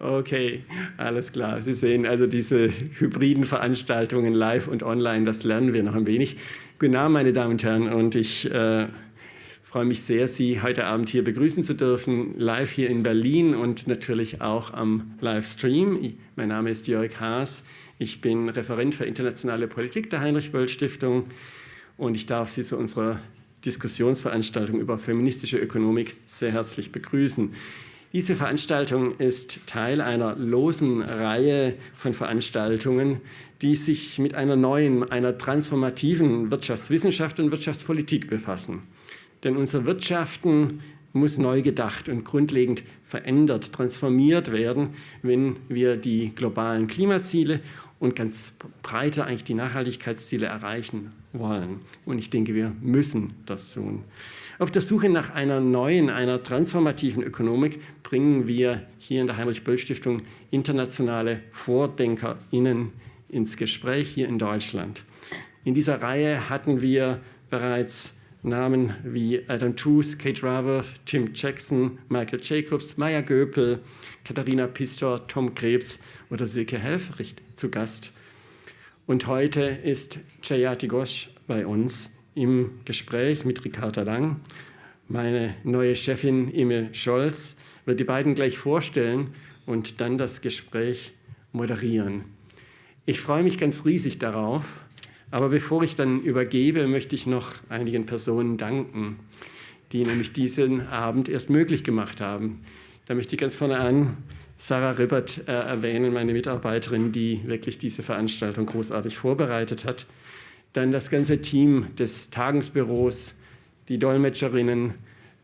Okay, alles klar. Sie sehen also diese hybriden Veranstaltungen live und online, das lernen wir noch ein wenig. Guten Abend, meine Damen und Herren, und ich äh, freue mich sehr, Sie heute Abend hier begrüßen zu dürfen, live hier in Berlin und natürlich auch am Livestream. Mein Name ist Jörg Haas, ich bin Referent für internationale Politik der Heinrich-Böll-Stiftung und ich darf Sie zu unserer Diskussionsveranstaltung über feministische Ökonomik sehr herzlich begrüßen. Diese Veranstaltung ist Teil einer losen Reihe von Veranstaltungen, die sich mit einer neuen, einer transformativen Wirtschaftswissenschaft und Wirtschaftspolitik befassen. Denn unser Wirtschaften muss neu gedacht und grundlegend verändert, transformiert werden, wenn wir die globalen Klimaziele und ganz breiter eigentlich die Nachhaltigkeitsziele erreichen wollen. Und ich denke, wir müssen das tun. Auf der Suche nach einer neuen, einer transformativen Ökonomik bringen wir hier in der Heinrich-Böll-Stiftung internationale VordenkerInnen ins Gespräch hier in Deutschland. In dieser Reihe hatten wir bereits Namen wie Adam Tooze, Kate Raworth, Tim Jackson, Michael Jacobs, Maya Göpel, Katharina Pistor, Tom Krebs oder Silke Helfricht zu Gast. Und heute ist Jayati Ghosh bei uns im Gespräch mit Ricarda Lang. Meine neue Chefin Emil Scholz wird die beiden gleich vorstellen und dann das Gespräch moderieren. Ich freue mich ganz riesig darauf, aber bevor ich dann übergebe, möchte ich noch einigen Personen danken, die nämlich diesen Abend erst möglich gemacht haben. Da möchte ich ganz vorne an Sarah Ribbert äh, erwähnen, meine Mitarbeiterin, die wirklich diese Veranstaltung großartig vorbereitet hat. Dann das ganze Team des Tagungsbüros, die Dolmetscherinnen,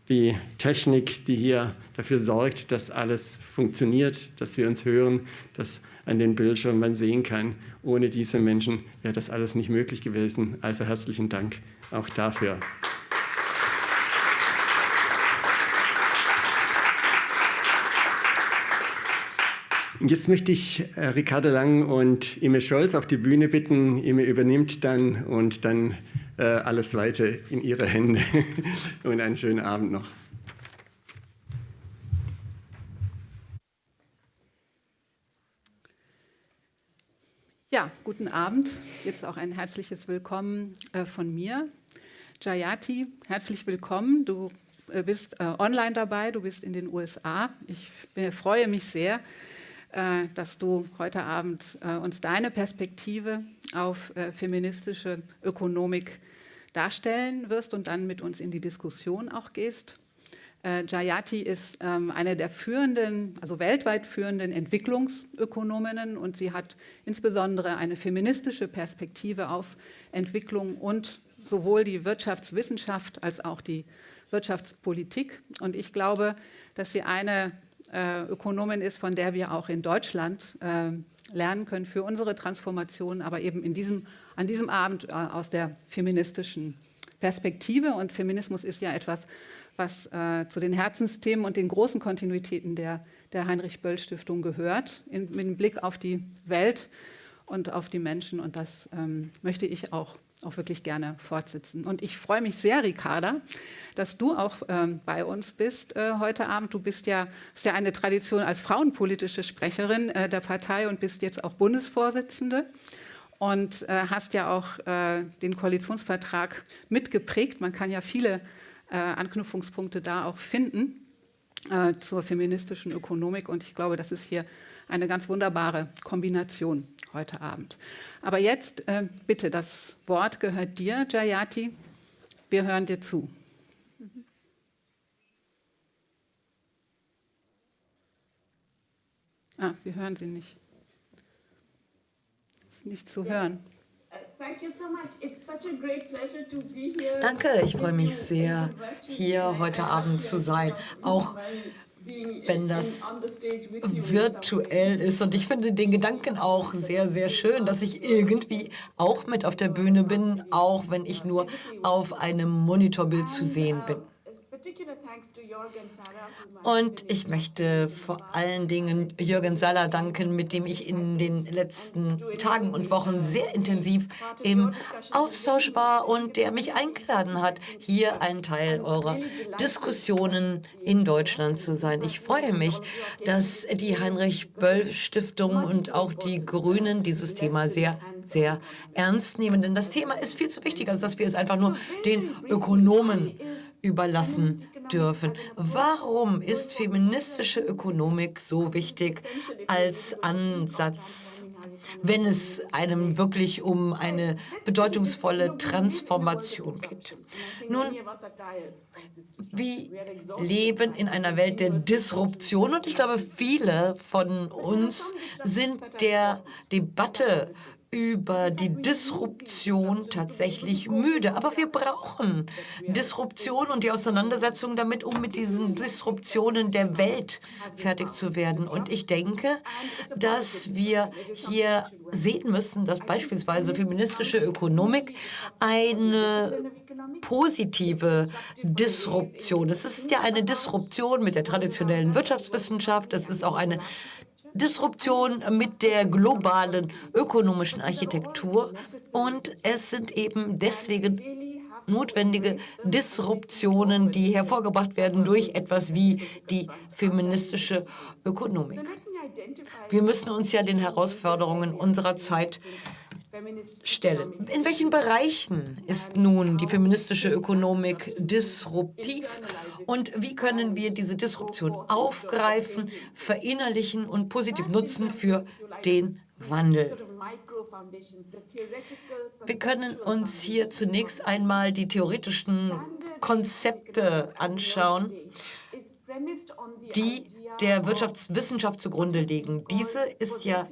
die Technik, die hier dafür sorgt, dass alles funktioniert, dass wir uns hören, dass an den Bildschirmen man sehen kann. Ohne diese Menschen wäre das alles nicht möglich gewesen. Also herzlichen Dank auch dafür. Jetzt möchte ich äh, Ricardo Lang und Ime Scholz auf die Bühne bitten. Ime übernimmt dann und dann äh, alles weiter in ihre Hände. und einen schönen Abend noch. Ja, guten Abend. Jetzt auch ein herzliches Willkommen äh, von mir. Jayati, herzlich willkommen. Du äh, bist äh, online dabei, du bist in den USA. Ich freue mich sehr, äh, dass du heute Abend äh, uns deine Perspektive auf äh, feministische Ökonomik darstellen wirst und dann mit uns in die Diskussion auch gehst. Äh, Jayati ist ähm, eine der führenden, also weltweit führenden Entwicklungsökonominnen und sie hat insbesondere eine feministische Perspektive auf Entwicklung und sowohl die Wirtschaftswissenschaft als auch die Wirtschaftspolitik. Und ich glaube, dass sie eine äh, Ökonomin ist, von der wir auch in Deutschland äh, lernen können für unsere Transformation, aber eben in diesem, an diesem Abend aus der feministischen Perspektive. Und Feminismus ist ja etwas, was äh, zu den Herzensthemen und den großen Kontinuitäten der, der Heinrich-Böll-Stiftung gehört, in, mit Blick auf die Welt und auf die Menschen. Und das ähm, möchte ich auch, auch wirklich gerne fortsetzen. Und ich freue mich sehr, Ricarda, dass du auch ähm, bei uns bist äh, heute Abend. Du bist ja, hast ja eine Tradition als frauenpolitische Sprecherin äh, der Partei und bist jetzt auch Bundesvorsitzende und äh, hast ja auch äh, den Koalitionsvertrag mitgeprägt. Man kann ja viele äh, Anknüpfungspunkte da auch finden äh, zur feministischen Ökonomik. Und ich glaube, das ist hier eine ganz wunderbare Kombination heute Abend. Aber jetzt äh, bitte, das Wort gehört dir, Jayati. Wir hören dir zu. Ah, wir hören sie nicht. Ist nicht zu hören. Danke, ich freue mich sehr, hier heute Abend zu sein, auch wenn das virtuell ist. Und ich finde den Gedanken auch sehr, sehr schön, dass ich irgendwie auch mit auf der Bühne bin, auch wenn ich nur auf einem Monitorbild zu sehen bin. Und ich möchte vor allen Dingen Jürgen Saller danken, mit dem ich in den letzten Tagen und Wochen sehr intensiv im Austausch war und der mich eingeladen hat, hier ein Teil eurer Diskussionen in Deutschland zu sein. Ich freue mich, dass die Heinrich-Böll-Stiftung und auch die Grünen dieses Thema sehr sehr ernst nehmen, denn das Thema ist viel zu wichtig, als dass wir es einfach nur den Ökonomen überlassen dürfen. Warum ist feministische Ökonomik so wichtig als Ansatz, wenn es einem wirklich um eine bedeutungsvolle Transformation geht? Nun, wir leben in einer Welt der Disruption und ich glaube, viele von uns sind der Debatte über die Disruption tatsächlich müde. Aber wir brauchen Disruption und die Auseinandersetzung damit, um mit diesen Disruptionen der Welt fertig zu werden. Und ich denke, dass wir hier sehen müssen, dass beispielsweise feministische Ökonomik eine positive Disruption. Es ist ja eine Disruption mit der traditionellen Wirtschaftswissenschaft. Es ist auch eine Disruption mit der globalen ökonomischen Architektur. Und es sind eben deswegen notwendige Disruptionen, die hervorgebracht werden durch etwas wie die feministische Ökonomik. Wir müssen uns ja den Herausforderungen unserer Zeit stellen. In welchen Bereichen ist nun die feministische Ökonomik disruptiv und wie können wir diese Disruption aufgreifen, verinnerlichen und positiv nutzen für den Wandel? Wir können uns hier zunächst einmal die theoretischen Konzepte anschauen, die der Wirtschaftswissenschaft zugrunde liegen. Diese ist ja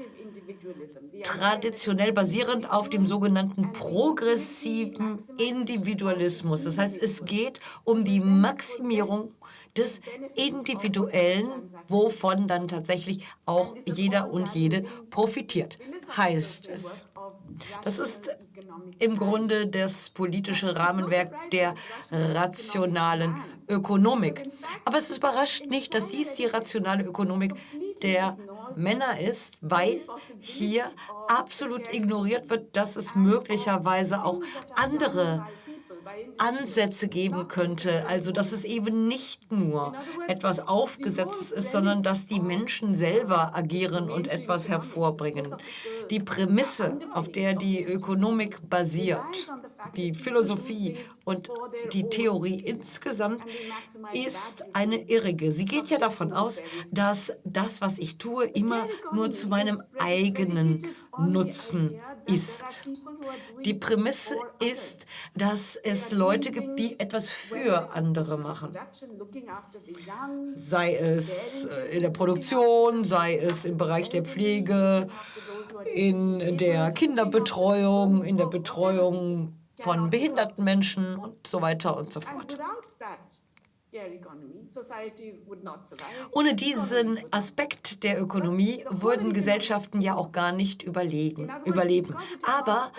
traditionell basierend auf dem sogenannten progressiven Individualismus. Das heißt, es geht um die Maximierung des Individuellen, wovon dann tatsächlich auch jeder und jede profitiert, heißt es. Das ist im Grunde das politische Rahmenwerk der rationalen Ökonomik. Aber es überrascht nicht, dass dies die rationale Ökonomik der Männer ist, weil hier absolut ignoriert wird, dass es möglicherweise auch andere Ansätze geben könnte. Also dass es eben nicht nur etwas Aufgesetztes ist, sondern dass die Menschen selber agieren und etwas hervorbringen. Die Prämisse, auf der die Ökonomik basiert, die Philosophie und die Theorie insgesamt ist eine irrige. Sie geht ja davon aus, dass das, was ich tue, immer nur zu meinem eigenen Nutzen ist. Die Prämisse ist, dass es Leute gibt, die etwas für andere machen. Sei es äh, in der Produktion, sei es im Bereich der Pflege, in der Kinderbetreuung, in der Betreuung von behinderten Menschen und so weiter und so fort. Ohne diesen Aspekt der Ökonomie würden Gesellschaften ja auch gar nicht überlegen, überleben. Aber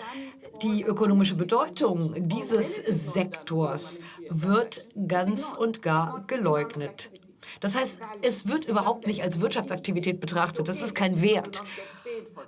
die ökonomische Bedeutung dieses Sektors wird ganz und gar geleugnet. Das heißt, es wird überhaupt nicht als Wirtschaftsaktivität betrachtet. Das ist kein Wert.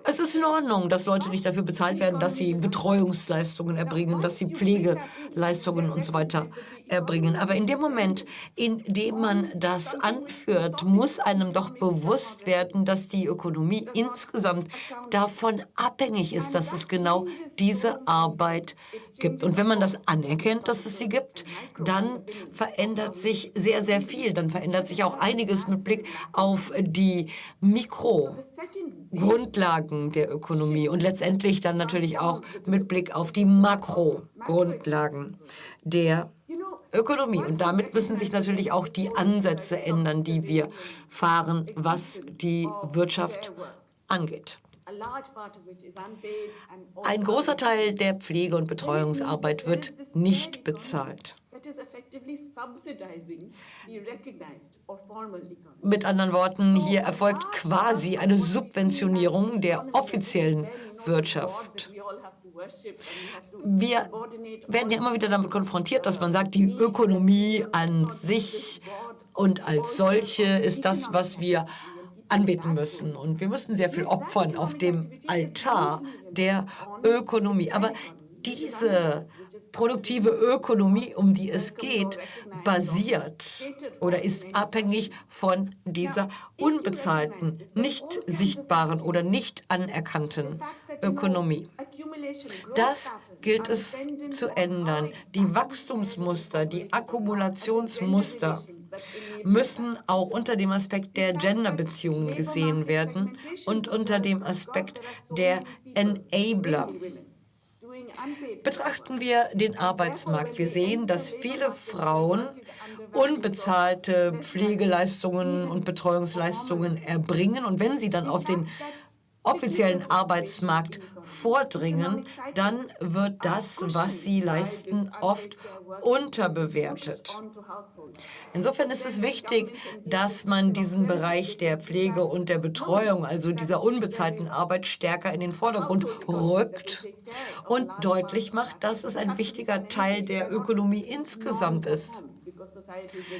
Es ist in Ordnung, dass Leute nicht dafür bezahlt werden, dass sie Betreuungsleistungen erbringen, dass sie Pflegeleistungen und so weiter erbringen. Aber in dem Moment, in dem man das anführt, muss einem doch bewusst werden, dass die Ökonomie insgesamt davon abhängig ist, dass es genau diese Arbeit gibt. Und wenn man das anerkennt, dass es sie gibt, dann verändert sich sehr, sehr viel. Dann verändert sich auch einiges mit Blick auf die Mikro- Grundlagen der Ökonomie und letztendlich dann natürlich auch mit Blick auf die Makrogrundlagen der Ökonomie. Und damit müssen sich natürlich auch die Ansätze ändern, die wir fahren, was die Wirtschaft angeht. Ein großer Teil der Pflege- und Betreuungsarbeit wird nicht bezahlt. Mit anderen Worten, hier erfolgt quasi eine Subventionierung der offiziellen Wirtschaft. Wir werden ja immer wieder damit konfrontiert, dass man sagt, die Ökonomie an sich und als solche ist das, was wir anbeten müssen. Und wir müssen sehr viel opfern auf dem Altar der Ökonomie. Aber diese produktive Ökonomie, um die es geht, basiert oder ist abhängig von dieser unbezahlten, nicht sichtbaren oder nicht anerkannten Ökonomie. Das gilt es zu ändern. Die Wachstumsmuster, die Akkumulationsmuster müssen auch unter dem Aspekt der Genderbeziehungen gesehen werden und unter dem Aspekt der Enabler. Betrachten wir den Arbeitsmarkt. Wir sehen, dass viele Frauen unbezahlte Pflegeleistungen und Betreuungsleistungen erbringen. Und wenn sie dann auf den offiziellen Arbeitsmarkt vordringen, dann wird das, was sie leisten, oft unterbewertet. Insofern ist es wichtig, dass man diesen Bereich der Pflege und der Betreuung, also dieser unbezahlten Arbeit, stärker in den Vordergrund rückt und deutlich macht, dass es ein wichtiger Teil der Ökonomie insgesamt ist.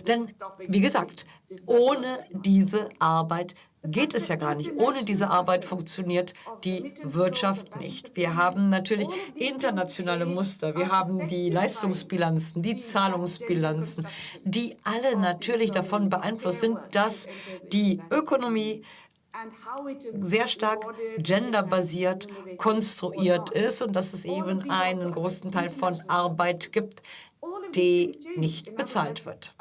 Denn, wie gesagt, ohne diese Arbeit geht es ja gar nicht. Ohne diese Arbeit funktioniert die Wirtschaft nicht. Wir haben natürlich internationale Muster. Wir haben die Leistungsbilanzen, die Zahlungsbilanzen, die alle natürlich davon beeinflusst sind, dass die Ökonomie sehr stark genderbasiert konstruiert ist und dass es eben einen großen Teil von Arbeit gibt, die nicht bezahlt wird.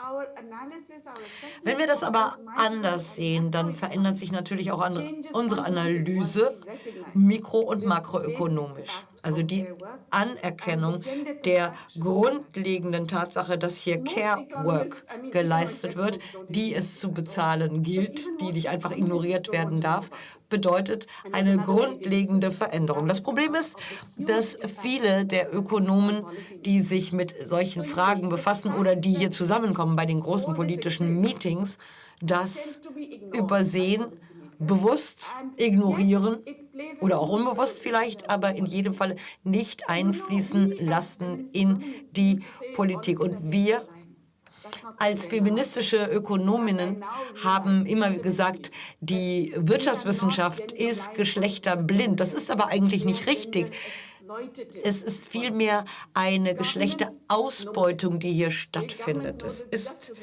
Wenn wir das aber anders sehen, dann verändert sich natürlich auch unsere Analyse mikro- und makroökonomisch. Also die Anerkennung der grundlegenden Tatsache, dass hier Care Work geleistet wird, die es zu bezahlen gilt, die nicht einfach ignoriert werden darf, bedeutet eine grundlegende Veränderung. Das Problem ist, dass viele der Ökonomen, die sich mit solchen Fragen befassen oder die hier zusammenkommen bei den großen politischen Meetings, das übersehen, bewusst ignorieren oder auch unbewusst vielleicht, aber in jedem Fall nicht einfließen lassen in die Politik. Und wir als feministische Ökonominnen haben immer gesagt, die Wirtschaftswissenschaft ist geschlechterblind. Das ist aber eigentlich nicht richtig. Es ist vielmehr eine Geschlechterausbeutung, die hier stattfindet. Es ist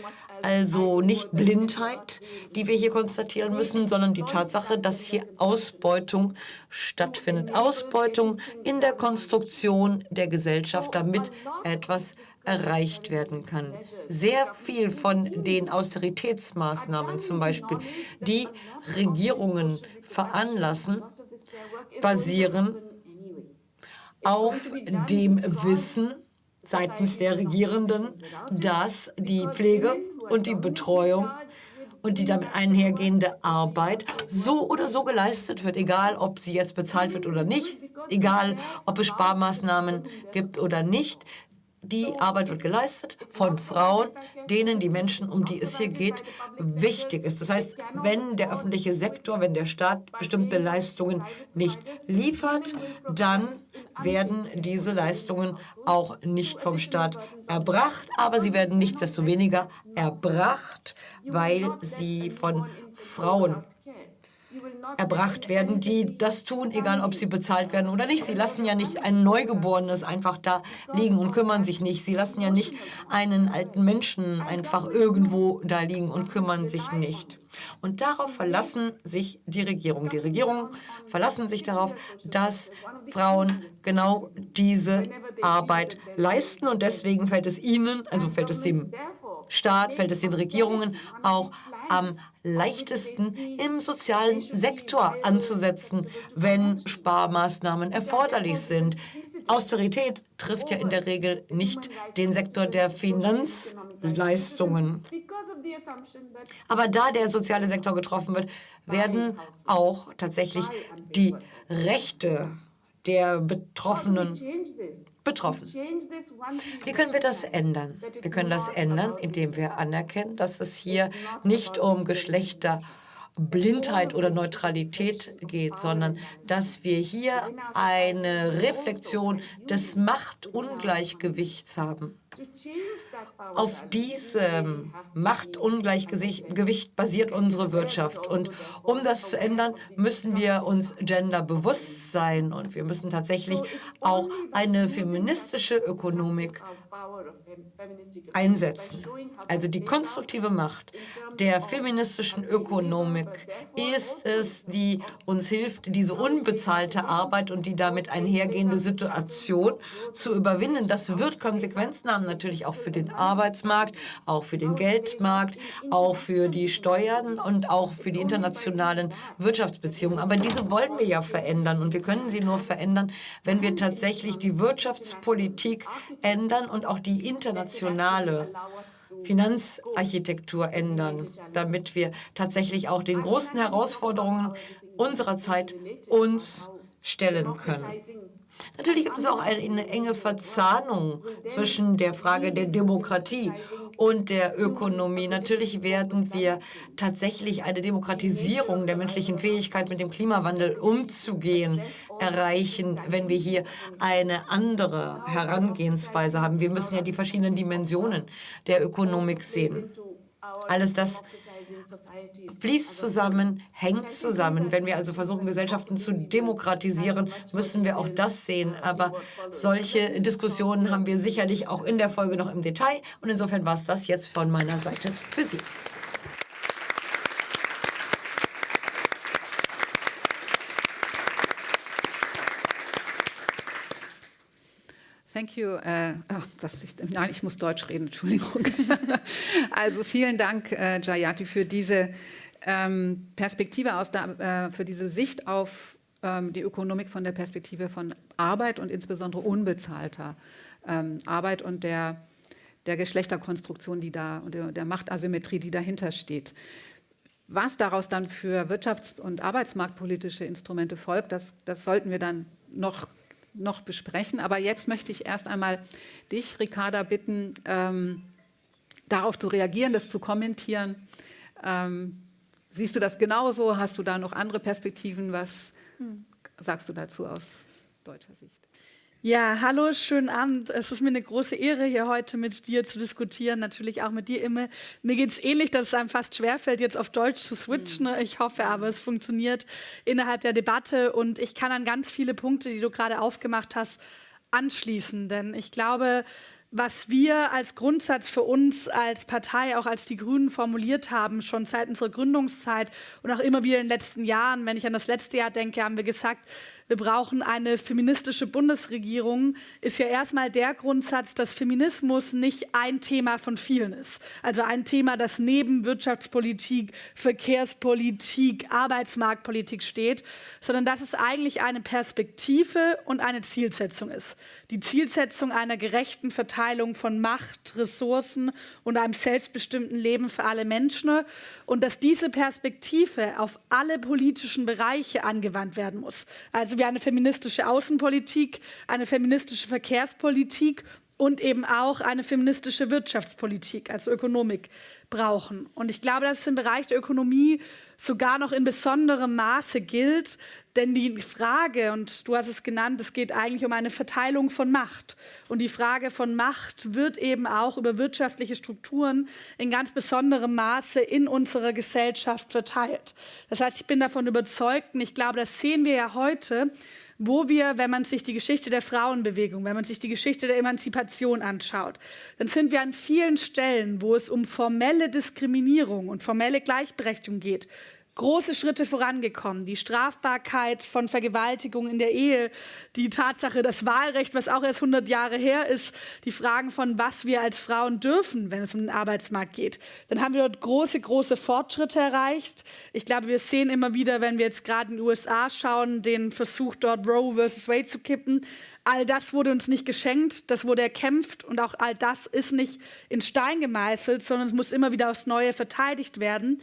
also nicht Blindheit, die wir hier konstatieren müssen, sondern die Tatsache, dass hier Ausbeutung stattfindet. Ausbeutung in der Konstruktion der Gesellschaft, damit etwas erreicht werden kann. Sehr viel von den Austeritätsmaßnahmen zum Beispiel, die Regierungen veranlassen, basieren auf dem Wissen seitens der Regierenden, dass die Pflege und die Betreuung und die damit einhergehende Arbeit so oder so geleistet wird, egal ob sie jetzt bezahlt wird oder nicht, egal ob es Sparmaßnahmen gibt oder nicht. Die Arbeit wird geleistet von Frauen, denen die Menschen, um die es hier geht, wichtig ist. Das heißt, wenn der öffentliche Sektor, wenn der Staat bestimmte Leistungen nicht liefert, dann werden diese Leistungen auch nicht vom Staat erbracht, aber sie werden nichtsdestoweniger erbracht, weil sie von Frauen erbracht werden, die das tun, egal ob sie bezahlt werden oder nicht. Sie lassen ja nicht ein Neugeborenes einfach da liegen und kümmern sich nicht. Sie lassen ja nicht einen alten Menschen einfach irgendwo da liegen und kümmern sich nicht. Und darauf verlassen sich die Regierungen. Die Regierungen verlassen sich darauf, dass Frauen genau diese Arbeit leisten. Und deswegen fällt es ihnen, also fällt es dem Staat, fällt es den Regierungen auch am leichtesten im sozialen Sektor anzusetzen, wenn Sparmaßnahmen erforderlich sind. Austerität trifft ja in der Regel nicht den Sektor der Finanzleistungen. Aber da der soziale Sektor getroffen wird, werden auch tatsächlich die Rechte der Betroffenen betroffen. Wie können wir das ändern? Wir können das ändern, indem wir anerkennen, dass es hier nicht um Geschlechter Blindheit oder Neutralität geht, sondern dass wir hier eine Reflexion des Machtungleichgewichts haben. Auf diesem Machtungleichgewicht basiert unsere Wirtschaft. Und um das zu ändern, müssen wir uns genderbewusst sein. Und wir müssen tatsächlich auch eine feministische Ökonomik einsetzen. Also die konstruktive Macht der feministischen Ökonomik ist es, die uns hilft, diese unbezahlte Arbeit und die damit einhergehende Situation zu überwinden. Das wird Konsequenzen haben, natürlich auch für den Arbeitsmarkt, auch für den Geldmarkt, auch für die Steuern und auch für die internationalen Wirtschaftsbeziehungen. Aber diese wollen wir ja verändern und wir können sie nur verändern, wenn wir tatsächlich die Wirtschaftspolitik ändern und auch die internationale Finanzarchitektur ändern, damit wir tatsächlich auch den großen Herausforderungen unserer Zeit uns stellen können. Natürlich gibt es auch eine enge Verzahnung zwischen der Frage der Demokratie und der Ökonomie. Natürlich werden wir tatsächlich eine Demokratisierung der menschlichen Fähigkeit, mit dem Klimawandel umzugehen, erreichen, wenn wir hier eine andere Herangehensweise haben. Wir müssen ja die verschiedenen Dimensionen der Ökonomik sehen. Alles das fließt zusammen, hängt zusammen. Wenn wir also versuchen, Gesellschaften zu demokratisieren, müssen wir auch das sehen. Aber solche Diskussionen haben wir sicherlich auch in der Folge noch im Detail. Und insofern war es das jetzt von meiner Seite für Sie. Thank you. Äh, oh, das ist, nein, ich muss Deutsch reden, Entschuldigung. also vielen Dank, äh, Jayati, für diese ähm, Perspektive, aus der, äh, für diese Sicht auf ähm, die Ökonomik von der Perspektive von Arbeit und insbesondere unbezahlter ähm, Arbeit und der, der Geschlechterkonstruktion, die da und der, der Machtasymmetrie, die dahinter steht. Was daraus dann für wirtschafts- und arbeitsmarktpolitische Instrumente folgt, das, das sollten wir dann noch noch besprechen. Aber jetzt möchte ich erst einmal dich, Ricarda, bitten, ähm, darauf zu reagieren, das zu kommentieren. Ähm, siehst du das genauso? Hast du da noch andere Perspektiven? Was hm. sagst du dazu aus deutscher Sicht? Ja, hallo, schönen Abend. Es ist mir eine große Ehre, hier heute mit dir zu diskutieren, natürlich auch mit dir, Imme. Mir geht es ähnlich, dass es einem fast schwerfällt, jetzt auf Deutsch zu switchen. Mhm. Ich hoffe aber, es funktioniert innerhalb der Debatte und ich kann an ganz viele Punkte, die du gerade aufgemacht hast, anschließen. Denn ich glaube, was wir als Grundsatz für uns als Partei, auch als die Grünen formuliert haben, schon seit unserer Gründungszeit und auch immer wieder in den letzten Jahren, wenn ich an das letzte Jahr denke, haben wir gesagt, wir brauchen eine feministische Bundesregierung, ist ja erstmal der Grundsatz, dass Feminismus nicht ein Thema von vielen ist. Also ein Thema, das neben Wirtschaftspolitik, Verkehrspolitik, Arbeitsmarktpolitik steht, sondern dass es eigentlich eine Perspektive und eine Zielsetzung ist. Die Zielsetzung einer gerechten Verteilung von Macht, Ressourcen und einem selbstbestimmten Leben für alle Menschen und dass diese Perspektive auf alle politischen Bereiche angewandt werden muss. Also wir eine feministische Außenpolitik, eine feministische Verkehrspolitik und eben auch eine feministische Wirtschaftspolitik, also Ökonomik brauchen. Und ich glaube, dass es im Bereich der Ökonomie sogar noch in besonderem Maße gilt, denn die Frage, und du hast es genannt, es geht eigentlich um eine Verteilung von Macht. Und die Frage von Macht wird eben auch über wirtschaftliche Strukturen in ganz besonderem Maße in unserer Gesellschaft verteilt. Das heißt, ich bin davon überzeugt, und ich glaube, das sehen wir ja heute, wo wir, wenn man sich die Geschichte der Frauenbewegung, wenn man sich die Geschichte der Emanzipation anschaut, dann sind wir an vielen Stellen, wo es um formelle Diskriminierung und formelle Gleichberechtigung geht, große Schritte vorangekommen. Die Strafbarkeit von Vergewaltigung in der Ehe, die Tatsache, das Wahlrecht, was auch erst 100 Jahre her ist, die Fragen von, was wir als Frauen dürfen, wenn es um den Arbeitsmarkt geht. Dann haben wir dort große, große Fortschritte erreicht. Ich glaube, wir sehen immer wieder, wenn wir jetzt gerade in den USA schauen, den Versuch dort Roe versus Wade zu kippen. All das wurde uns nicht geschenkt, das wurde erkämpft und auch all das ist nicht in Stein gemeißelt, sondern es muss immer wieder aufs Neue verteidigt werden.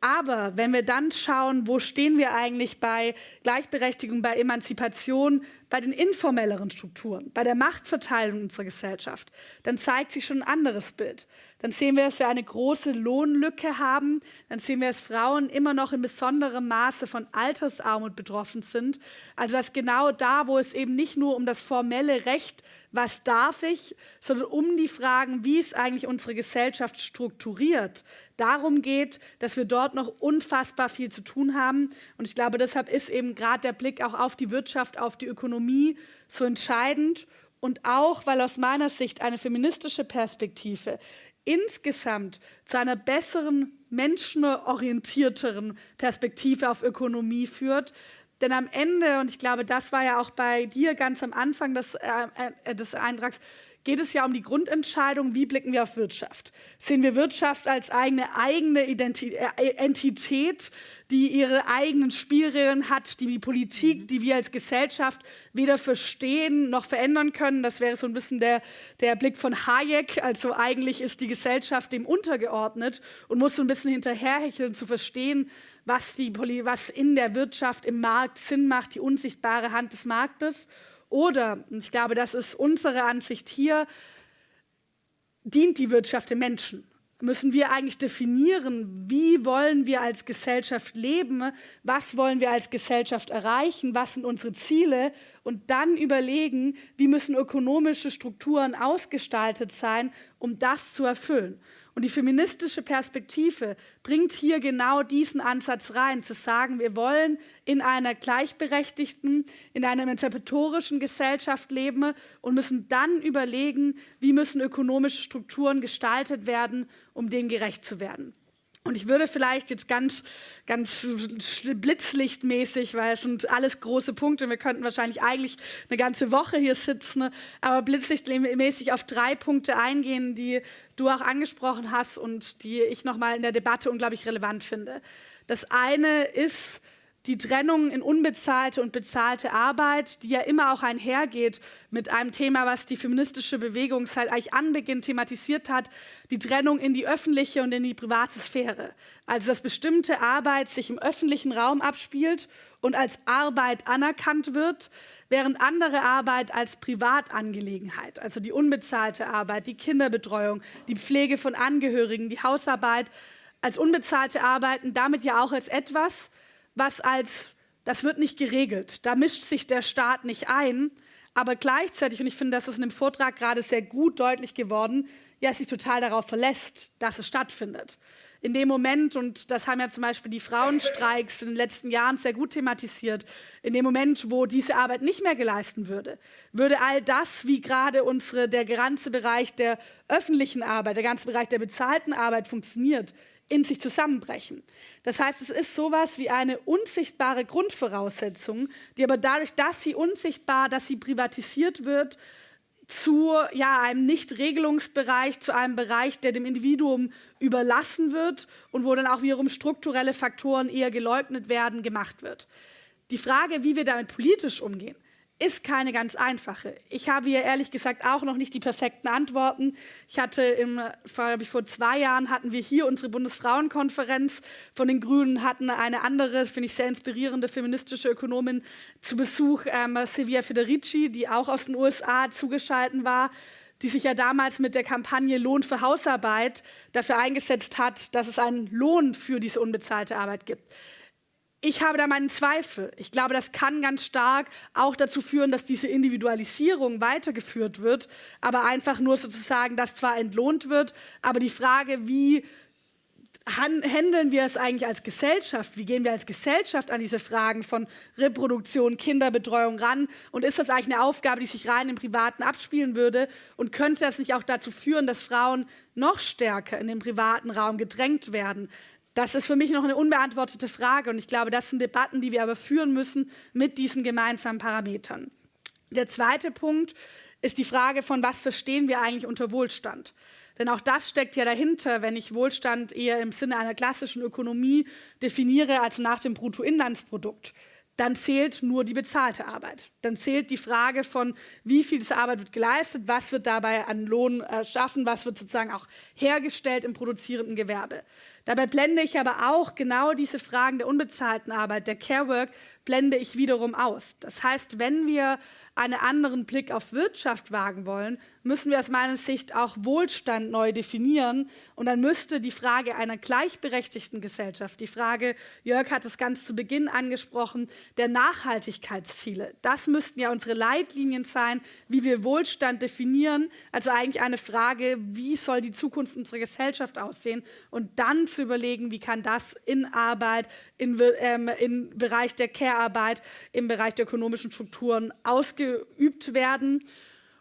Aber wenn wir dann schauen, wo stehen wir eigentlich bei Gleichberechtigung, bei Emanzipation, bei den informelleren Strukturen, bei der Machtverteilung unserer Gesellschaft, dann zeigt sich schon ein anderes Bild. Dann sehen wir, dass wir eine große Lohnlücke haben. Dann sehen wir, dass Frauen immer noch in besonderem Maße von Altersarmut betroffen sind. Also dass genau da, wo es eben nicht nur um das formelle Recht, was darf ich, sondern um die Fragen, wie ist eigentlich unsere Gesellschaft strukturiert, darum geht, dass wir dort noch unfassbar viel zu tun haben. Und ich glaube, deshalb ist eben gerade der Blick auch auf die Wirtschaft, auf die Ökonomie so entscheidend. Und auch, weil aus meiner Sicht eine feministische Perspektive insgesamt zu einer besseren, menschenorientierteren Perspektive auf Ökonomie führt. Denn am Ende, und ich glaube, das war ja auch bei dir ganz am Anfang des, äh, äh des Eintrags, geht es ja um die Grundentscheidung, wie blicken wir auf Wirtschaft. Sehen wir Wirtschaft als eigene, eigene Identität, äh, Entität, die ihre eigenen Spielregeln hat, die die Politik, mhm. die wir als Gesellschaft weder verstehen noch verändern können. Das wäre so ein bisschen der, der Blick von Hayek. Also eigentlich ist die Gesellschaft dem untergeordnet und muss so ein bisschen hinterherhecheln, zu verstehen, was, die, was in der Wirtschaft, im Markt Sinn macht, die unsichtbare Hand des Marktes. Oder, und ich glaube, das ist unsere Ansicht hier, dient die Wirtschaft dem Menschen? Müssen wir eigentlich definieren, wie wollen wir als Gesellschaft leben, was wollen wir als Gesellschaft erreichen, was sind unsere Ziele und dann überlegen, wie müssen ökonomische Strukturen ausgestaltet sein, um das zu erfüllen. Und die feministische Perspektive bringt hier genau diesen Ansatz rein, zu sagen, wir wollen in einer gleichberechtigten, in einer emanzipatorischen Gesellschaft leben und müssen dann überlegen, wie müssen ökonomische Strukturen gestaltet werden, um denen gerecht zu werden. Und ich würde vielleicht jetzt ganz, ganz blitzlichtmäßig, weil es sind alles große Punkte, wir könnten wahrscheinlich eigentlich eine ganze Woche hier sitzen, aber blitzlichtmäßig auf drei Punkte eingehen, die du auch angesprochen hast und die ich nochmal in der Debatte unglaublich relevant finde. Das eine ist, die Trennung in unbezahlte und bezahlte Arbeit, die ja immer auch einhergeht mit einem Thema, was die feministische Bewegung seit eigentlich Anbeginn thematisiert hat, die Trennung in die öffentliche und in die private Sphäre. Also dass bestimmte Arbeit sich im öffentlichen Raum abspielt und als Arbeit anerkannt wird, während andere Arbeit als Privatangelegenheit, also die unbezahlte Arbeit, die Kinderbetreuung, die Pflege von Angehörigen, die Hausarbeit, als unbezahlte Arbeiten damit ja auch als etwas, was als, das wird nicht geregelt, da mischt sich der Staat nicht ein, aber gleichzeitig, und ich finde, das ist in dem Vortrag gerade sehr gut deutlich geworden, ja, sich total darauf verlässt, dass es stattfindet. In dem Moment, und das haben ja zum Beispiel die Frauenstreiks in den letzten Jahren sehr gut thematisiert, in dem Moment, wo diese Arbeit nicht mehr geleisten würde, würde all das, wie gerade unsere, der ganze Bereich der öffentlichen Arbeit, der ganze Bereich der bezahlten Arbeit funktioniert, in sich zusammenbrechen. Das heißt, es ist sowas wie eine unsichtbare Grundvoraussetzung, die aber dadurch, dass sie unsichtbar, dass sie privatisiert wird, zu ja, einem Nichtregelungsbereich, zu einem Bereich, der dem Individuum überlassen wird und wo dann auch wiederum strukturelle Faktoren eher geleugnet werden, gemacht wird. Die Frage, wie wir damit politisch umgehen, ist keine ganz einfache. Ich habe hier ehrlich gesagt auch noch nicht die perfekten Antworten. Ich hatte im, vor, vor zwei Jahren hatten wir hier unsere Bundesfrauenkonferenz von den Grünen, hatten eine andere, finde ich sehr inspirierende feministische Ökonomin zu Besuch, ähm, Silvia Federici, die auch aus den USA zugeschaltet war die sich ja damals mit der Kampagne Lohn für Hausarbeit dafür eingesetzt hat, dass es einen Lohn für diese unbezahlte Arbeit gibt ich habe da meinen Zweifel. Ich glaube, das kann ganz stark auch dazu führen, dass diese Individualisierung weitergeführt wird, aber einfach nur sozusagen, dass zwar entlohnt wird, aber die Frage, wie handeln wir es eigentlich als Gesellschaft? Wie gehen wir als Gesellschaft an diese Fragen von Reproduktion, Kinderbetreuung ran? Und ist das eigentlich eine Aufgabe, die sich rein im Privaten abspielen würde? Und könnte das nicht auch dazu führen, dass Frauen noch stärker in den privaten Raum gedrängt werden? Das ist für mich noch eine unbeantwortete Frage und ich glaube, das sind Debatten, die wir aber führen müssen mit diesen gemeinsamen Parametern. Der zweite Punkt ist die Frage von, was verstehen wir eigentlich unter Wohlstand? Denn auch das steckt ja dahinter, wenn ich Wohlstand eher im Sinne einer klassischen Ökonomie definiere als nach dem Bruttoinlandsprodukt dann zählt nur die bezahlte Arbeit. Dann zählt die Frage von, wie viel diese Arbeit wird geleistet, was wird dabei an Lohn erschaffen, was wird sozusagen auch hergestellt im produzierenden Gewerbe. Dabei blende ich aber auch genau diese Fragen der unbezahlten Arbeit, der Care Work, blende ich wiederum aus. Das heißt, wenn wir einen anderen Blick auf Wirtschaft wagen wollen, müssen wir aus meiner Sicht auch Wohlstand neu definieren. Und dann müsste die Frage einer gleichberechtigten Gesellschaft, die Frage, Jörg hat es ganz zu Beginn angesprochen, der Nachhaltigkeitsziele, das müssten ja unsere Leitlinien sein, wie wir Wohlstand definieren. Also eigentlich eine Frage, wie soll die Zukunft unserer Gesellschaft aussehen? Und dann zu überlegen, wie kann das in Arbeit, in, ähm, im Bereich der Care-Arbeit, im Bereich der ökonomischen Strukturen ausgeübt werden.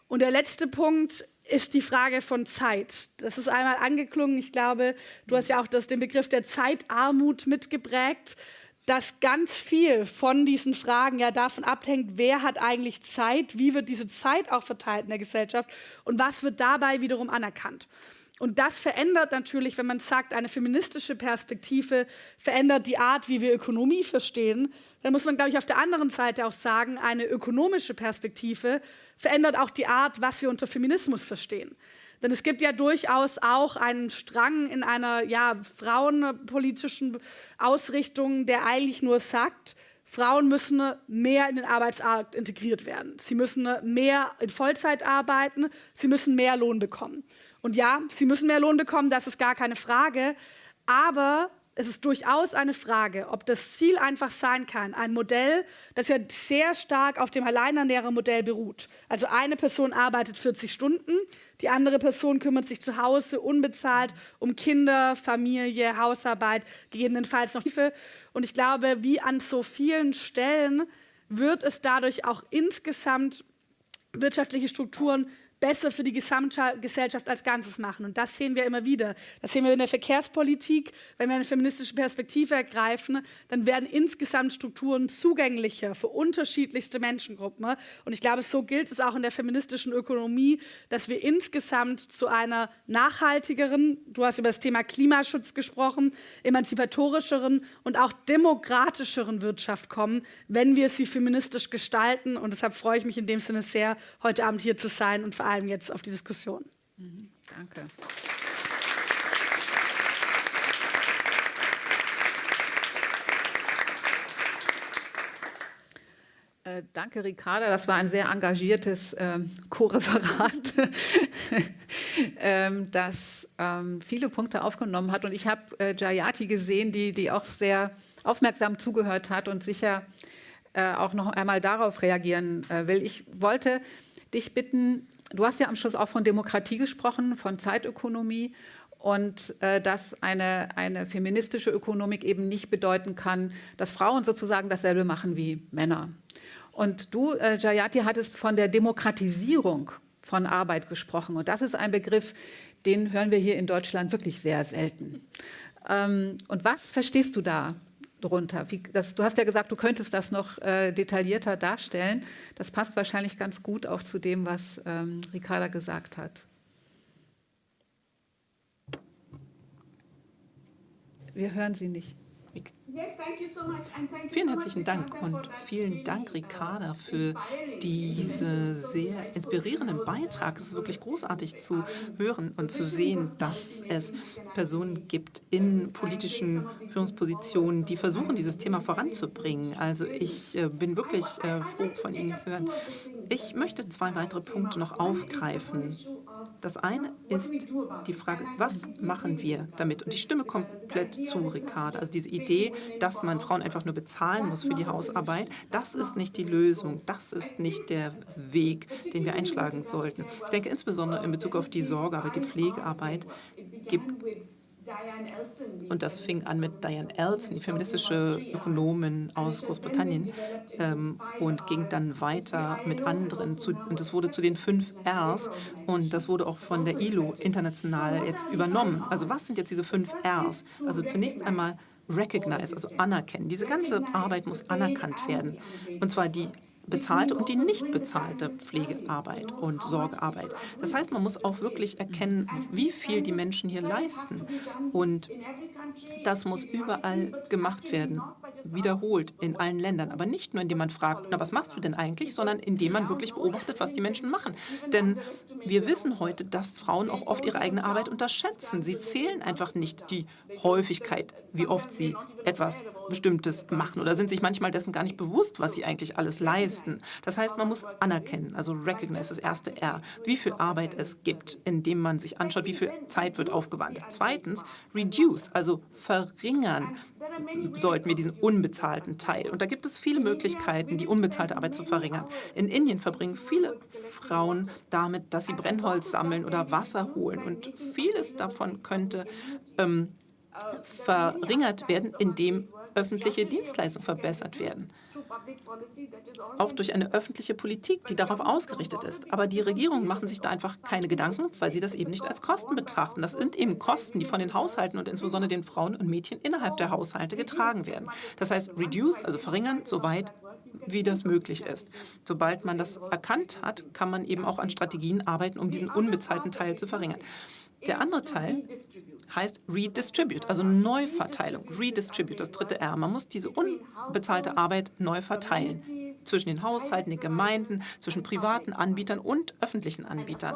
Und der letzte Punkt ist die Frage von Zeit. Das ist einmal angeklungen. Ich glaube, du hast ja auch das, den Begriff der Zeitarmut mitgeprägt, dass ganz viel von diesen Fragen ja davon abhängt, wer hat eigentlich Zeit, wie wird diese Zeit auch verteilt in der Gesellschaft und was wird dabei wiederum anerkannt. Und das verändert natürlich, wenn man sagt, eine feministische Perspektive verändert die Art, wie wir Ökonomie verstehen. Dann muss man, glaube ich, auf der anderen Seite auch sagen, eine ökonomische Perspektive verändert auch die Art, was wir unter Feminismus verstehen. Denn es gibt ja durchaus auch einen Strang in einer ja, frauenpolitischen Ausrichtung, der eigentlich nur sagt, Frauen müssen mehr in den Arbeitsmarkt integriert werden. Sie müssen mehr in Vollzeit arbeiten, sie müssen mehr Lohn bekommen. Und ja, sie müssen mehr Lohn bekommen, das ist gar keine Frage. Aber es ist durchaus eine Frage, ob das Ziel einfach sein kann, ein Modell, das ja sehr stark auf dem Alleinernährermodell beruht. Also eine Person arbeitet 40 Stunden, die andere Person kümmert sich zu Hause unbezahlt um Kinder, Familie, Hausarbeit, gegebenenfalls noch Hilfe. Und ich glaube, wie an so vielen Stellen wird es dadurch auch insgesamt wirtschaftliche Strukturen besser für die Gesamtgesellschaft als Ganzes machen. Und das sehen wir immer wieder. Das sehen wir in der Verkehrspolitik. Wenn wir eine feministische Perspektive ergreifen, dann werden insgesamt Strukturen zugänglicher für unterschiedlichste Menschengruppen. Und ich glaube, so gilt es auch in der feministischen Ökonomie, dass wir insgesamt zu einer nachhaltigeren, du hast über das Thema Klimaschutz gesprochen, emanzipatorischeren und auch demokratischeren Wirtschaft kommen, wenn wir sie feministisch gestalten. Und deshalb freue ich mich in dem Sinne sehr, heute Abend hier zu sein und vor vor allem jetzt auf die Diskussion. Mhm, danke. Äh, danke, Ricarda. Das war ein sehr engagiertes ähm, Co-Referat, ähm, das ähm, viele Punkte aufgenommen hat. Und ich habe äh, Jayati gesehen, die, die auch sehr aufmerksam zugehört hat und sicher äh, auch noch einmal darauf reagieren äh, will. Ich wollte dich bitten, Du hast ja am Schluss auch von Demokratie gesprochen, von Zeitökonomie und äh, dass eine, eine feministische Ökonomik eben nicht bedeuten kann, dass Frauen sozusagen dasselbe machen wie Männer. Und du, äh, Jayati, hattest von der Demokratisierung von Arbeit gesprochen. Und das ist ein Begriff, den hören wir hier in Deutschland wirklich sehr selten. Ähm, und was verstehst du da drunter? Wie, das, du hast ja gesagt, du könntest das noch äh, detaillierter darstellen. Das passt wahrscheinlich ganz gut auch zu dem, was ähm, Ricarda gesagt hat. Wir hören Sie nicht. Vielen herzlichen Dank und vielen Dank, Ricarda, für diesen sehr inspirierenden Beitrag. Es ist wirklich großartig zu hören und zu sehen, dass es Personen gibt in politischen Führungspositionen, die versuchen, dieses Thema voranzubringen. Also ich bin wirklich froh, von Ihnen zu hören. Ich möchte zwei weitere Punkte noch aufgreifen. Das eine ist die Frage, was machen wir damit? Und ich stimme komplett zu, Ricarda. Also diese Idee, dass man Frauen einfach nur bezahlen muss für die Hausarbeit, das ist nicht die Lösung. Das ist nicht der Weg, den wir einschlagen sollten. Ich denke insbesondere in Bezug auf die Sorgearbeit, die Pflegearbeit gibt und das fing an mit Diane Elson, die feministische Ökonomin aus Großbritannien, ähm, und ging dann weiter mit anderen. Zu, und das wurde zu den fünf Rs. Und das wurde auch von der ILO international jetzt übernommen. Also was sind jetzt diese fünf Rs? Also zunächst einmal recognize, also anerkennen. Diese ganze Arbeit muss anerkannt werden. Und zwar die bezahlte und die nicht bezahlte Pflegearbeit und Sorgearbeit. Das heißt, man muss auch wirklich erkennen, wie viel die Menschen hier leisten. Und das muss überall gemacht werden, wiederholt in allen Ländern. Aber nicht nur, indem man fragt, na, was machst du denn eigentlich, sondern indem man wirklich beobachtet, was die Menschen machen. Denn wir wissen heute, dass Frauen auch oft ihre eigene Arbeit unterschätzen. Sie zählen einfach nicht die Häufigkeit, wie oft sie etwas Bestimmtes machen oder sind sich manchmal dessen gar nicht bewusst, was sie eigentlich alles leisten. Das heißt, man muss anerkennen, also recognize, das erste R, wie viel Arbeit es gibt, indem man sich anschaut, wie viel Zeit wird aufgewandt. Zweitens, reduce, also verringern sollten wir diesen unbezahlten Teil. Und da gibt es viele Möglichkeiten, die unbezahlte Arbeit zu verringern. In Indien verbringen viele Frauen damit, dass sie Brennholz sammeln oder Wasser holen. Und vieles davon könnte ähm, verringert werden, indem öffentliche Dienstleistungen verbessert werden. Auch durch eine öffentliche Politik, die darauf ausgerichtet ist. Aber die Regierungen machen sich da einfach keine Gedanken, weil sie das eben nicht als Kosten betrachten. Das sind eben Kosten, die von den Haushalten und insbesondere den Frauen und Mädchen innerhalb der Haushalte getragen werden. Das heißt, reduce, also verringern, soweit wie das möglich ist. Sobald man das erkannt hat, kann man eben auch an Strategien arbeiten, um diesen unbezahlten Teil zu verringern. Der andere Teil heißt Redistribute, also Neuverteilung. Redistribute, das dritte R. Man muss diese unbezahlte Arbeit neu verteilen zwischen den Haushalten, den Gemeinden, zwischen privaten Anbietern und öffentlichen Anbietern.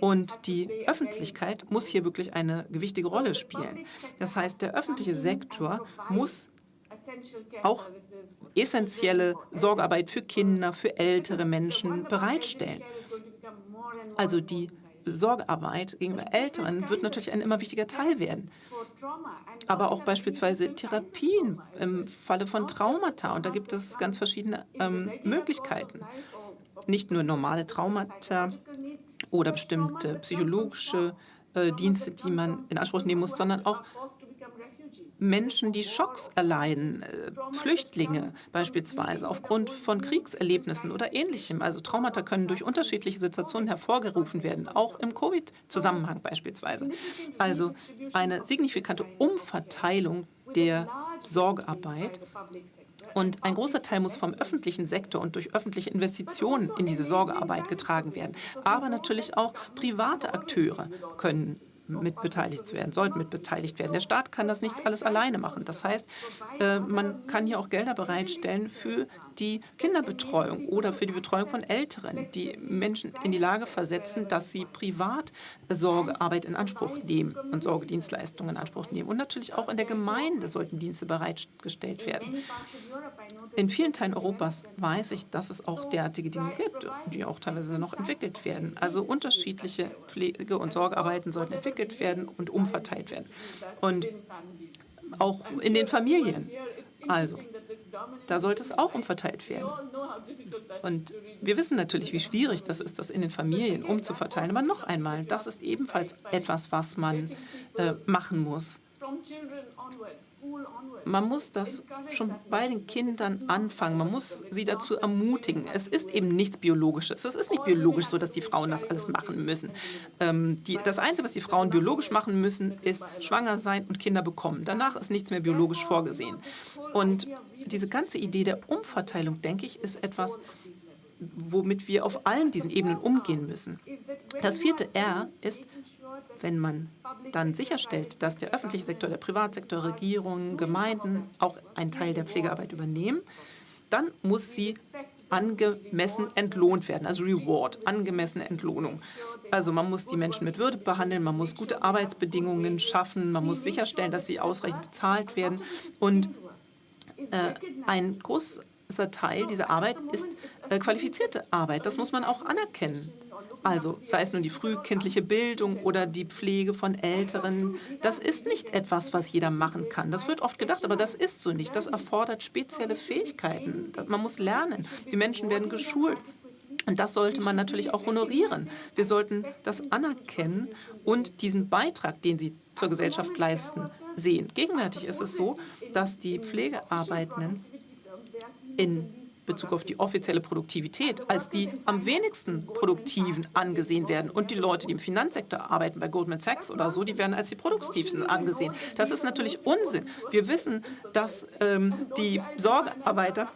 Und die Öffentlichkeit muss hier wirklich eine gewichtige Rolle spielen. Das heißt, der öffentliche Sektor muss auch essentielle Sorgearbeit für Kinder, für ältere Menschen bereitstellen. Also die Sorgearbeit gegenüber Älteren wird natürlich ein immer wichtiger Teil werden. Aber auch beispielsweise Therapien im Falle von Traumata. Und da gibt es ganz verschiedene ähm, Möglichkeiten. Nicht nur normale Traumata oder bestimmte psychologische äh, Dienste, die man in Anspruch nehmen muss, sondern auch Menschen, die Schocks erleiden, äh, Flüchtlinge beispielsweise aufgrund von Kriegserlebnissen oder Ähnlichem. Also Traumata können durch unterschiedliche Situationen hervorgerufen werden, auch im Covid-Zusammenhang beispielsweise. Also eine signifikante Umverteilung der Sorgearbeit und ein großer Teil muss vom öffentlichen Sektor und durch öffentliche Investitionen in diese Sorgearbeit getragen werden. Aber natürlich auch private Akteure können mit beteiligt werden, sollten mit beteiligt werden. Der Staat kann das nicht alles alleine machen. Das heißt, äh, man kann hier auch Gelder bereitstellen für die Kinderbetreuung oder für die Betreuung von Älteren, die Menschen in die Lage versetzen, dass sie privat Sorgearbeit in Anspruch nehmen und Sorgedienstleistungen in Anspruch nehmen. Und natürlich auch in der Gemeinde sollten Dienste bereitgestellt werden. In vielen Teilen Europas weiß ich, dass es auch derartige Dinge gibt, die auch teilweise noch entwickelt werden. Also unterschiedliche Pflege- und Sorgearbeiten sollten entwickelt werden und umverteilt werden. Und auch in den Familien. Also, da sollte es auch umverteilt werden. Und wir wissen natürlich, wie schwierig das ist, das in den Familien umzuverteilen. Aber noch einmal, das ist ebenfalls etwas, was man äh, machen muss. Man muss das schon bei den Kindern anfangen. Man muss sie dazu ermutigen. Es ist eben nichts Biologisches. Es ist nicht biologisch so, dass die Frauen das alles machen müssen. Ähm, die, das Einzige, was die Frauen biologisch machen müssen, ist schwanger sein und Kinder bekommen. Danach ist nichts mehr biologisch vorgesehen. Und diese ganze Idee der Umverteilung, denke ich, ist etwas, womit wir auf allen diesen Ebenen umgehen müssen. Das vierte R ist wenn man dann sicherstellt, dass der öffentliche Sektor, der Privatsektor, Regierungen, Gemeinden auch einen Teil der Pflegearbeit übernehmen, dann muss sie angemessen entlohnt werden, also Reward, angemessene Entlohnung. Also man muss die Menschen mit Würde behandeln, man muss gute Arbeitsbedingungen schaffen, man muss sicherstellen, dass sie ausreichend bezahlt werden. Und äh, ein großer Teil dieser Arbeit ist äh, qualifizierte Arbeit. Das muss man auch anerkennen. Also sei es nun die frühkindliche Bildung oder die Pflege von Älteren, das ist nicht etwas, was jeder machen kann. Das wird oft gedacht, aber das ist so nicht. Das erfordert spezielle Fähigkeiten. Man muss lernen. Die Menschen werden geschult. Und das sollte man natürlich auch honorieren. Wir sollten das anerkennen und diesen Beitrag, den sie zur Gesellschaft leisten, sehen. Gegenwärtig ist es so, dass die Pflegearbeitenden in Bezug auf die offizielle Produktivität als die am wenigsten produktiven angesehen werden. Und die Leute, die im Finanzsektor arbeiten, bei Goldman Sachs oder so, die werden als die produktivsten angesehen. Das ist natürlich Unsinn. Wir wissen, dass ähm, die Sorgearbeiter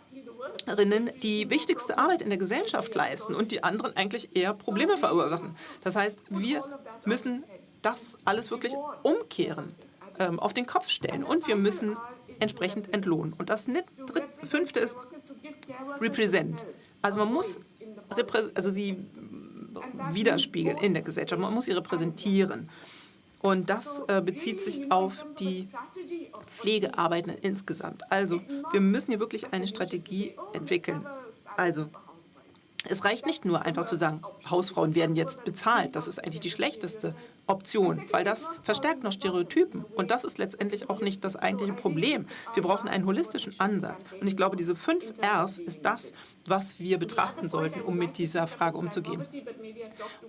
die wichtigste Arbeit in der Gesellschaft leisten und die anderen eigentlich eher Probleme verursachen. Das heißt, wir müssen das alles wirklich umkehren, ähm, auf den Kopf stellen und wir müssen entsprechend entlohnen. Und das fünfte ist Represent. Also man muss also sie widerspiegeln in der Gesellschaft, man muss sie repräsentieren. Und das äh, bezieht sich auf die Pflegearbeitenden insgesamt. Also wir müssen hier wirklich eine Strategie entwickeln. Also es reicht nicht nur einfach zu sagen, Hausfrauen werden jetzt bezahlt. Das ist eigentlich die schlechteste Option, weil das verstärkt noch Stereotypen. Und das ist letztendlich auch nicht das eigentliche Problem. Wir brauchen einen holistischen Ansatz. Und ich glaube, diese fünf Rs ist das, was wir betrachten sollten, um mit dieser Frage umzugehen.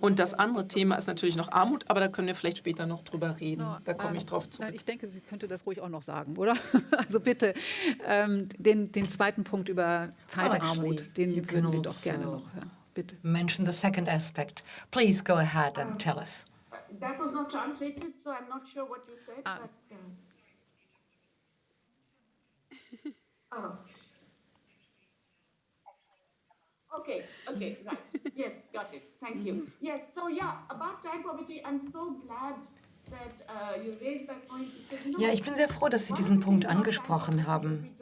Und das andere Thema ist natürlich noch Armut, aber da können wir vielleicht später noch drüber reden. Da komme ich ähm, drauf zurück. Ich denke, Sie könnte das ruhig auch noch sagen, oder? Also bitte, ähm, den, den zweiten Punkt über Zeitarmut, den würden wir doch gerne noch hören. Bitte. Mention the second aspect. Please go ahead and tell us. that was not translated, so I'm not sure what you said. Uh. But, oh. Okay, okay, right. Yes, got it. Thank you. Mm-hmm. Yes, so yeah, about child poverty, I'm so glad that uh, you raised that point. Ja, ich bin sehr froh, dass Sie diesen Punkt angesprochen haben.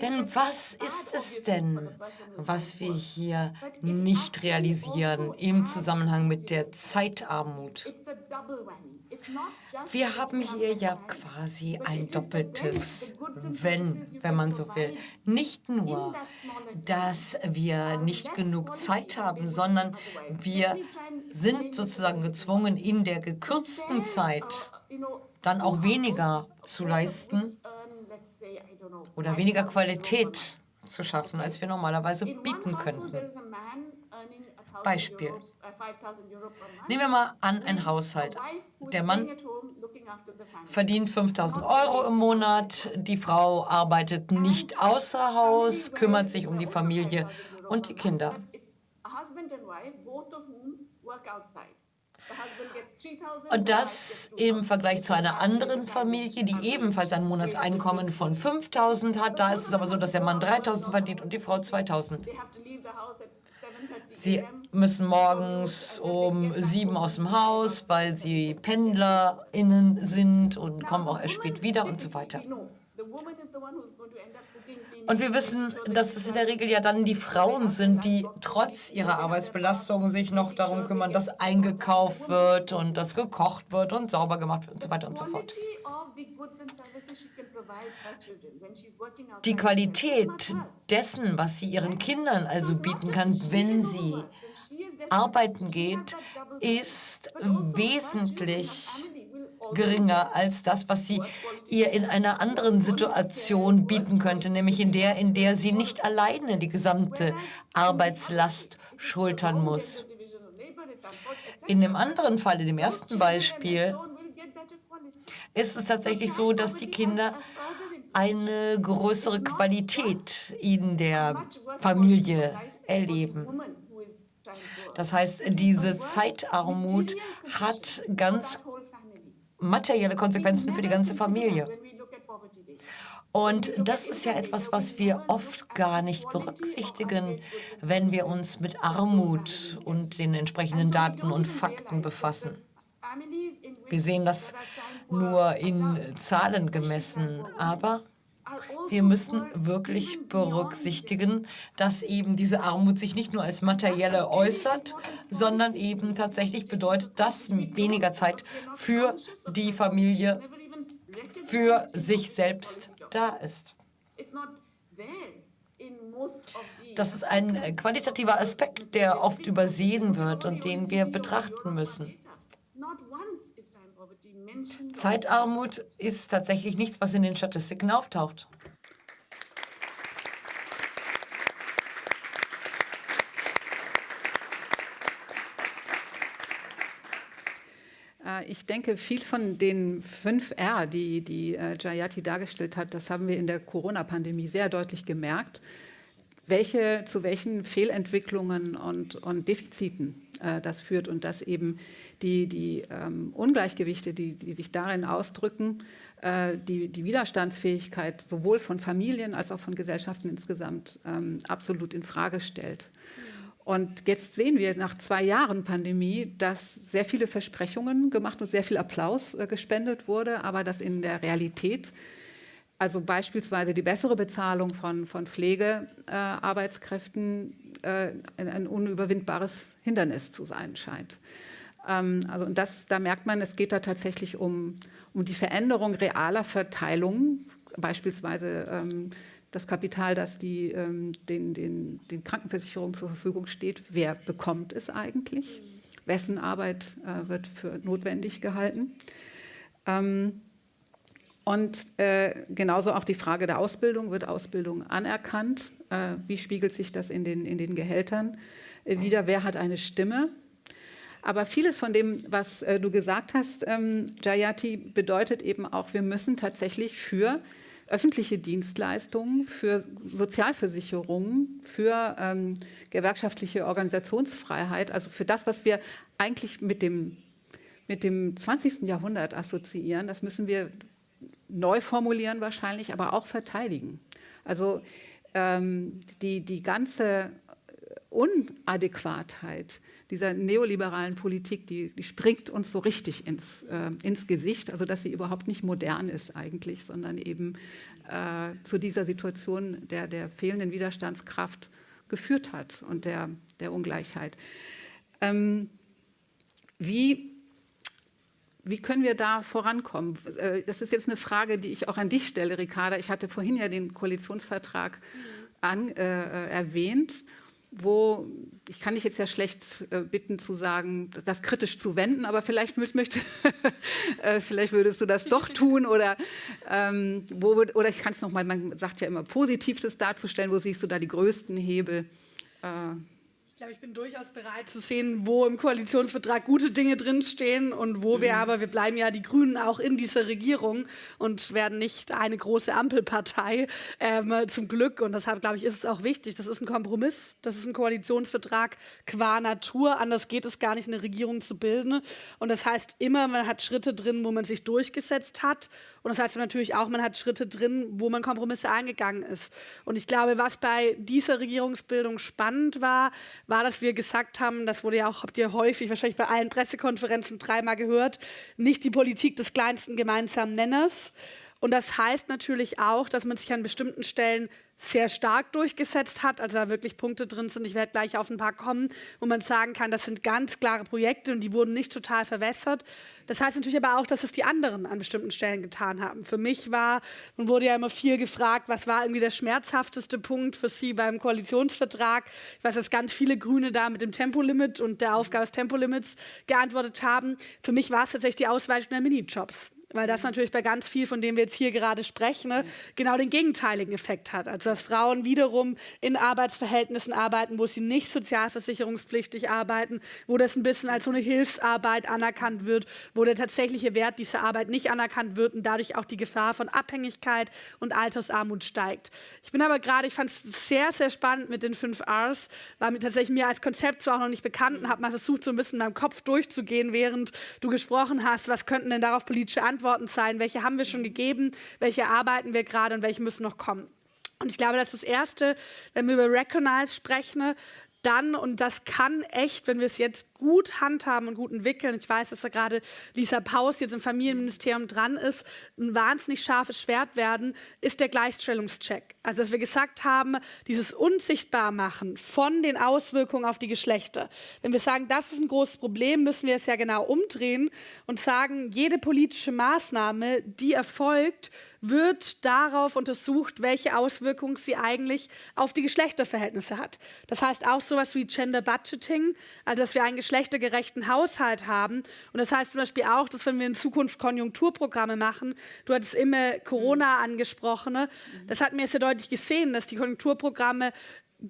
Denn was ist es denn, was wir hier nicht realisieren im Zusammenhang mit der Zeitarmut? Wir haben hier ja quasi ein doppeltes Wenn, wenn man so will. Nicht nur, dass wir nicht genug Zeit haben, sondern wir sind sozusagen gezwungen, in der gekürzten Zeit dann auch weniger zu leisten oder weniger Qualität zu schaffen, als wir normalerweise bieten könnten. Beispiel. Nehmen wir mal an, ein Haushalt. Der Mann verdient 5000 Euro im Monat, die Frau arbeitet nicht außer Haus, kümmert sich um die Familie und die Kinder. Und das im Vergleich zu einer anderen Familie, die ebenfalls ein Monatseinkommen von 5.000 hat. Da ist es aber so, dass der Mann 3.000 verdient und die Frau 2.000. Sie müssen morgens um sieben aus dem Haus, weil sie PendlerInnen sind und kommen auch erst spät wieder und so weiter. Und wir wissen, dass es in der Regel ja dann die Frauen sind, die trotz ihrer Arbeitsbelastung sich noch darum kümmern, dass eingekauft wird und dass gekocht wird und sauber gemacht wird und so weiter und so fort. Die Qualität dessen, was sie ihren Kindern also bieten kann, wenn sie arbeiten geht, ist wesentlich geringer als das, was sie ihr in einer anderen Situation bieten könnte, nämlich in der, in der sie nicht alleine die gesamte Arbeitslast schultern muss. In dem anderen Fall, in dem ersten Beispiel, ist es tatsächlich so, dass die Kinder eine größere Qualität in der Familie erleben. Das heißt, diese Zeitarmut hat ganz materielle Konsequenzen für die ganze Familie. Und das ist ja etwas, was wir oft gar nicht berücksichtigen, wenn wir uns mit Armut und den entsprechenden Daten und Fakten befassen. Wir sehen das nur in Zahlen gemessen, aber wir müssen wirklich berücksichtigen, dass eben diese Armut sich nicht nur als materielle äußert, sondern eben tatsächlich bedeutet, dass weniger Zeit für die Familie, für sich selbst da ist. Das ist ein qualitativer Aspekt, der oft übersehen wird und den wir betrachten müssen. Zeitarmut ist tatsächlich nichts, was in den Statistiken auftaucht. Äh, ich denke, viel von den fünf R, die, die äh, Jayati dargestellt hat, das haben wir in der Corona-Pandemie sehr deutlich gemerkt. Welche, zu welchen Fehlentwicklungen und, und Defiziten äh, das führt und dass eben die, die ähm, Ungleichgewichte, die, die sich darin ausdrücken, äh, die, die Widerstandsfähigkeit sowohl von Familien als auch von Gesellschaften insgesamt ähm, absolut in Frage stellt. Und jetzt sehen wir nach zwei Jahren Pandemie, dass sehr viele Versprechungen gemacht und sehr viel Applaus äh, gespendet wurde, aber dass in der Realität also beispielsweise die bessere Bezahlung von, von Pflegearbeitskräften äh, ein, ein, unüberwindbares Hindernis zu sein scheint. Ähm, also und das, da merkt man, es geht da tatsächlich um, um die Veränderung realer Verteilung, beispielsweise ähm, das Kapital, das die, ähm, den, den, den Krankenversicherungen zur Verfügung steht, wer bekommt es eigentlich? Wessen Arbeit äh, wird für notwendig gehalten? Ähm, und äh, genauso auch die Frage der Ausbildung. Wird Ausbildung anerkannt? Äh, wie spiegelt sich das in den, in den Gehältern äh, wieder? Wer hat eine Stimme? Aber vieles von dem, was äh, du gesagt hast, ähm, Jayati, bedeutet eben auch, wir müssen tatsächlich für öffentliche Dienstleistungen, für Sozialversicherungen, für ähm, gewerkschaftliche Organisationsfreiheit, also für das, was wir eigentlich mit dem, mit dem 20. Jahrhundert assoziieren, das müssen wir neu formulieren wahrscheinlich, aber auch verteidigen. Also ähm, die, die ganze Unadäquatheit dieser neoliberalen Politik, die, die springt uns so richtig ins, äh, ins Gesicht, also dass sie überhaupt nicht modern ist eigentlich, sondern eben äh, zu dieser Situation der, der fehlenden Widerstandskraft geführt hat und der, der Ungleichheit. Ähm, wie wie können wir da vorankommen? Äh, das ist jetzt eine Frage, die ich auch an dich stelle, Ricarda. Ich hatte vorhin ja den Koalitionsvertrag an, äh, äh, erwähnt, wo, ich kann dich jetzt ja schlecht äh, bitten zu sagen, das kritisch zu wenden, aber vielleicht, möchte, äh, vielleicht würdest du das doch tun oder, ähm, wo, oder ich kann es nochmal, man sagt ja immer, Positives darzustellen, wo siehst du da die größten Hebel? Ich glaube, ich bin durchaus bereit zu sehen, wo im Koalitionsvertrag gute Dinge drinstehen und wo wir mhm. aber, wir bleiben ja die Grünen auch in dieser Regierung und werden nicht eine große Ampelpartei, ähm, zum Glück. Und deshalb, glaube ich, ist es auch wichtig. Das ist ein Kompromiss, das ist ein Koalitionsvertrag qua Natur. Anders geht es gar nicht, eine Regierung zu bilden. Und das heißt immer, man hat Schritte drin, wo man sich durchgesetzt hat und das heißt natürlich auch, man hat Schritte drin, wo man Kompromisse eingegangen ist. Und ich glaube, was bei dieser Regierungsbildung spannend war, war, dass wir gesagt haben, das wurde ja auch, habt ihr häufig, wahrscheinlich bei allen Pressekonferenzen dreimal gehört, nicht die Politik des kleinsten gemeinsamen Nenners. Und das heißt natürlich auch, dass man sich an bestimmten Stellen sehr stark durchgesetzt hat, also da wirklich Punkte drin sind, ich werde gleich auf ein paar kommen, wo man sagen kann, das sind ganz klare Projekte und die wurden nicht total verwässert. Das heißt natürlich aber auch, dass es die anderen an bestimmten Stellen getan haben. Für mich war, man wurde ja immer viel gefragt, was war irgendwie der schmerzhafteste Punkt für Sie beim Koalitionsvertrag. Ich weiß, dass ganz viele Grüne da mit dem Tempolimit und der Aufgabe des Tempolimits geantwortet haben. Für mich war es tatsächlich die Ausweitung der Minijobs weil das natürlich bei ganz viel, von dem wir jetzt hier gerade sprechen, ne, genau den gegenteiligen Effekt hat. Also dass Frauen wiederum in Arbeitsverhältnissen arbeiten, wo sie nicht sozialversicherungspflichtig arbeiten, wo das ein bisschen als so eine Hilfsarbeit anerkannt wird, wo der tatsächliche Wert dieser Arbeit nicht anerkannt wird und dadurch auch die Gefahr von Abhängigkeit und Altersarmut steigt. Ich bin aber gerade, ich fand es sehr, sehr spannend mit den fünf Rs, war mir tatsächlich mir als Konzept zwar auch noch nicht bekannt und habe mal versucht, so ein bisschen in meinem Kopf durchzugehen, während du gesprochen hast, was könnten denn darauf politische Antworten Antworten sein, welche haben wir schon gegeben, welche arbeiten wir gerade und welche müssen noch kommen. Und ich glaube, das ist das Erste, wenn wir über Recognize sprechen, dann, und das kann echt, wenn wir es jetzt gut handhaben und gut entwickeln, ich weiß, dass da gerade Lisa Paus jetzt im Familienministerium dran ist, ein wahnsinnig scharfes Schwert werden, ist der Gleichstellungscheck. Also, dass wir gesagt haben, dieses Unsichtbarmachen von den Auswirkungen auf die Geschlechter. Wenn wir sagen, das ist ein großes Problem, müssen wir es ja genau umdrehen und sagen, jede politische Maßnahme, die erfolgt, wird darauf untersucht, welche Auswirkungen sie eigentlich auf die Geschlechterverhältnisse hat. Das heißt auch sowas wie Gender Budgeting, also dass wir einen geschlechtergerechten Haushalt haben. Und das heißt zum Beispiel auch, dass wenn wir in Zukunft Konjunkturprogramme machen, du hattest immer Corona angesprochen, ne? das hat mir sehr deutlich gesehen, dass die Konjunkturprogramme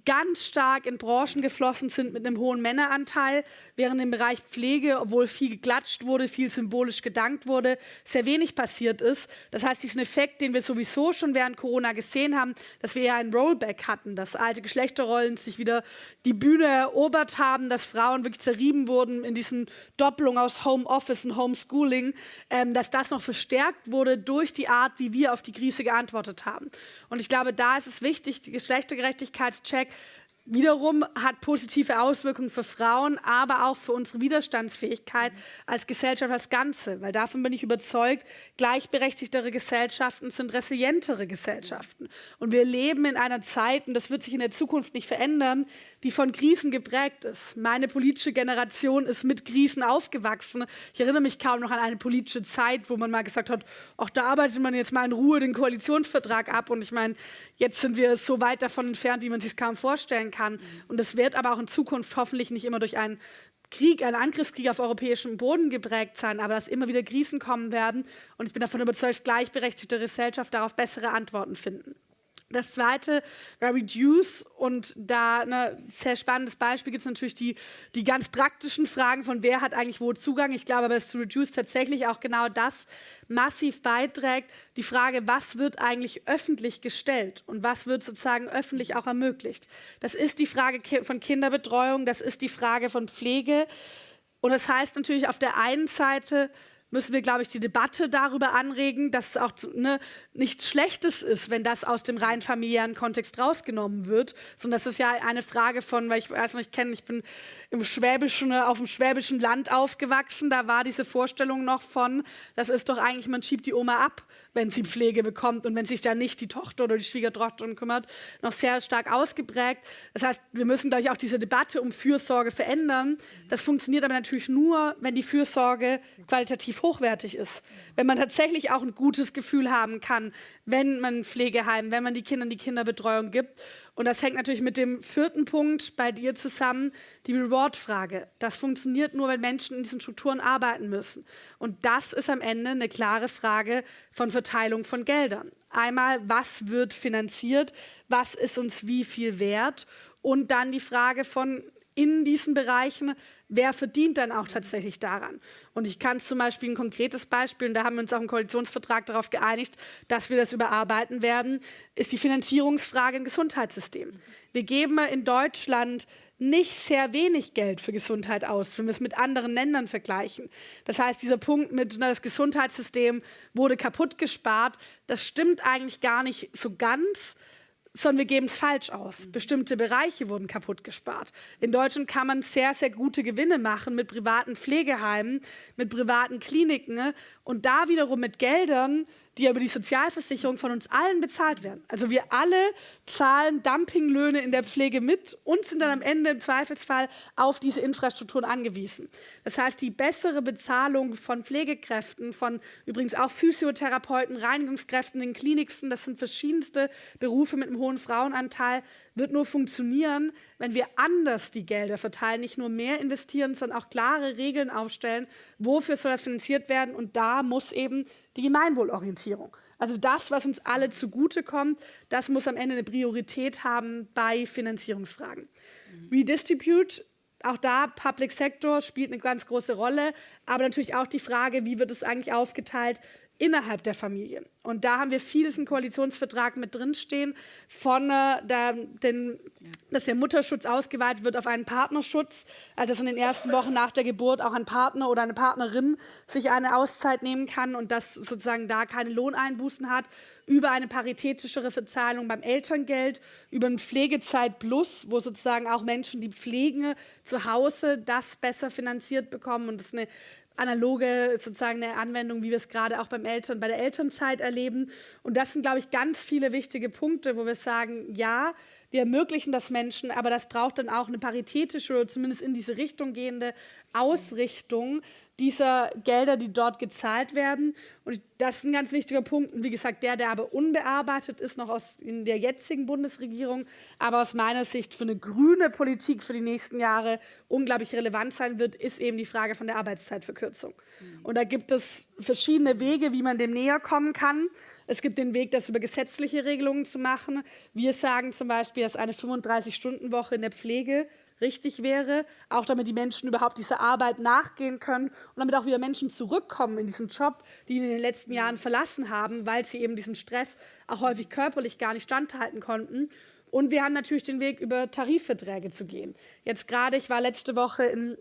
ganz stark in Branchen geflossen sind mit einem hohen Männeranteil, während im Bereich Pflege, obwohl viel geklatscht wurde, viel symbolisch gedankt wurde, sehr wenig passiert ist. Das heißt, diesen Effekt, den wir sowieso schon während Corona gesehen haben, dass wir ja ein Rollback hatten, dass alte Geschlechterrollen sich wieder die Bühne erobert haben, dass Frauen wirklich zerrieben wurden in diesen Doppelung aus Homeoffice und Homeschooling, ähm, dass das noch verstärkt wurde durch die Art, wie wir auf die Krise geantwortet haben. Und ich glaube, da ist es wichtig, die Geschlechtergerechtigkeitscheck Check wiederum hat positive Auswirkungen für Frauen, aber auch für unsere Widerstandsfähigkeit als Gesellschaft als Ganze. Weil davon bin ich überzeugt, gleichberechtigtere Gesellschaften sind resilientere Gesellschaften. Und wir leben in einer Zeit, und das wird sich in der Zukunft nicht verändern, die von Krisen geprägt ist. Meine politische Generation ist mit Krisen aufgewachsen. Ich erinnere mich kaum noch an eine politische Zeit, wo man mal gesagt hat, ach, da arbeitet man jetzt mal in Ruhe den Koalitionsvertrag ab. Und ich meine, jetzt sind wir so weit davon entfernt, wie man sich kaum vorstellen kann. Und es wird aber auch in Zukunft hoffentlich nicht immer durch einen Krieg, einen Angriffskrieg auf europäiem Boden geprägt sein, aber dass immer wieder Krisen kommen werden. Und ich bin davon überzeugt, gleichberechtigte Gesellschaft darauf bessere Antworten finden. Das zweite war Reduce und da ein ne, sehr spannendes Beispiel gibt es natürlich die, die ganz praktischen Fragen von wer hat eigentlich wo Zugang. Ich glaube aber, dass Reduce tatsächlich auch genau das massiv beiträgt, die Frage, was wird eigentlich öffentlich gestellt und was wird sozusagen öffentlich auch ermöglicht. Das ist die Frage von Kinderbetreuung, das ist die Frage von Pflege und das heißt natürlich auf der einen Seite, müssen wir, glaube ich, die Debatte darüber anregen, dass es auch ne, nichts Schlechtes ist, wenn das aus dem rein familiären Kontext rausgenommen wird, sondern das ist ja eine Frage von, weil ich weiß nicht, ich kenne, ich bin im schwäbischen, auf dem schwäbischen Land aufgewachsen, da war diese Vorstellung noch von, das ist doch eigentlich, man schiebt die Oma ab, wenn sie Pflege bekommt und wenn sich da nicht die Tochter oder die Schwiegertochter kümmert, noch sehr stark ausgeprägt. Das heißt, wir müssen, glaube ich, auch diese Debatte um Fürsorge verändern. Das funktioniert aber natürlich nur, wenn die Fürsorge qualitativ hochwertig ist. Wenn man tatsächlich auch ein gutes Gefühl haben kann, wenn man Pflegeheim, wenn man die Kindern die Kinderbetreuung gibt. Und das hängt natürlich mit dem vierten Punkt bei dir zusammen, die Reward-Frage. Das funktioniert nur, wenn Menschen in diesen Strukturen arbeiten müssen. Und das ist am Ende eine klare Frage von Verteilung von Geldern. Einmal, was wird finanziert, was ist uns wie viel wert? Und dann die Frage von in diesen Bereichen, wer verdient dann auch tatsächlich daran? Und ich kann zum Beispiel ein konkretes Beispiel, und da haben wir uns auch im Koalitionsvertrag darauf geeinigt, dass wir das überarbeiten werden, ist die Finanzierungsfrage im Gesundheitssystem. Wir geben in Deutschland nicht sehr wenig Geld für Gesundheit aus, wenn wir es mit anderen Ländern vergleichen. Das heißt, dieser Punkt mit, na, das Gesundheitssystem wurde kaputt gespart, das stimmt eigentlich gar nicht so ganz, sondern wir geben es falsch aus. Bestimmte Bereiche wurden kaputt gespart. In Deutschland kann man sehr, sehr gute Gewinne machen mit privaten Pflegeheimen, mit privaten Kliniken ne? und da wiederum mit Geldern, die über die Sozialversicherung von uns allen bezahlt werden. Also wir alle zahlen Dumpinglöhne in der Pflege mit und sind dann am Ende im Zweifelsfall auf diese Infrastrukturen angewiesen. Das heißt, die bessere Bezahlung von Pflegekräften, von übrigens auch Physiotherapeuten, Reinigungskräften in Kliniksten, das sind verschiedenste Berufe mit einem hohen Frauenanteil, wird nur funktionieren, wenn wir anders die Gelder verteilen, nicht nur mehr investieren, sondern auch klare Regeln aufstellen, wofür soll das finanziert werden. Und da muss eben die Gemeinwohlorientierung, also das, was uns alle zugutekommt, das muss am Ende eine Priorität haben bei Finanzierungsfragen. Mhm. Redistribute auch da, Public Sector spielt eine ganz große Rolle, aber natürlich auch die Frage, wie wird es eigentlich aufgeteilt innerhalb der Familie. Und da haben wir vieles im Koalitionsvertrag mit drinstehen, von äh, der, den, dass der Mutterschutz ausgeweitet wird auf einen Partnerschutz, also dass in den ersten Wochen nach der Geburt auch ein Partner oder eine Partnerin sich eine Auszeit nehmen kann und dass sozusagen da keine Lohneinbußen hat, über eine paritätischere Verzahlung beim Elterngeld, über ein Pflegezeit Plus, wo sozusagen auch Menschen, die pflegen zu Hause, das besser finanziert bekommen und das ist eine analoge sozusagen eine Anwendung, wie wir es gerade auch beim Eltern, bei der Elternzeit erleben. Und das sind, glaube ich, ganz viele wichtige Punkte, wo wir sagen, ja, wir ermöglichen das Menschen, aber das braucht dann auch eine paritätische oder zumindest in diese Richtung gehende Ausrichtung, dieser Gelder, die dort gezahlt werden. Und das ist ein ganz wichtiger Punkt. Und wie gesagt, der, der aber unbearbeitet ist, noch aus in der jetzigen Bundesregierung, aber aus meiner Sicht für eine grüne Politik für die nächsten Jahre unglaublich relevant sein wird, ist eben die Frage von der Arbeitszeitverkürzung. Mhm. Und da gibt es verschiedene Wege, wie man dem näher kommen kann. Es gibt den Weg, das über gesetzliche Regelungen zu machen. Wir sagen zum Beispiel, dass eine 35-Stunden-Woche in der Pflege richtig wäre, auch damit die Menschen überhaupt dieser Arbeit nachgehen können und damit auch wieder Menschen zurückkommen in diesen Job, die in den letzten Jahren verlassen haben, weil sie eben diesem Stress auch häufig körperlich gar nicht standhalten konnten. Und wir haben natürlich den Weg, über Tarifverträge zu gehen. Jetzt gerade, ich war letzte Woche in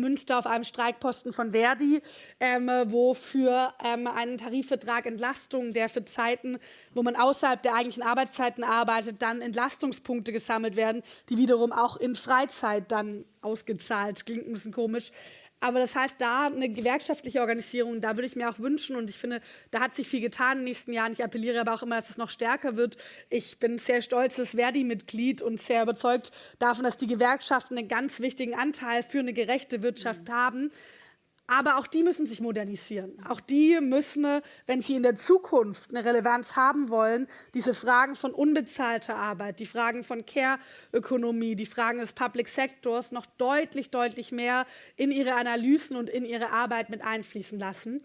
Münster auf einem Streikposten von Verdi, ähm, wo für ähm, einen Tarifvertrag Entlastung, der für Zeiten, wo man außerhalb der eigentlichen Arbeitszeiten arbeitet, dann Entlastungspunkte gesammelt werden, die wiederum auch in Freizeit dann ausgezahlt. Klingt ein bisschen komisch. Aber das heißt, da eine gewerkschaftliche Organisierung, da würde ich mir auch wünschen und ich finde, da hat sich viel getan in den nächsten Jahren. Ich appelliere aber auch immer, dass es noch stärker wird. Ich bin sehr stolzes Verdi-Mitglied und sehr überzeugt davon, dass die Gewerkschaften einen ganz wichtigen Anteil für eine gerechte Wirtschaft haben. Aber auch die müssen sich modernisieren. Auch die müssen, wenn sie in der Zukunft eine Relevanz haben wollen, diese Fragen von unbezahlter Arbeit, die Fragen von Care-Ökonomie, die Fragen des Public Sectors noch deutlich, deutlich mehr in ihre Analysen und in ihre Arbeit mit einfließen lassen.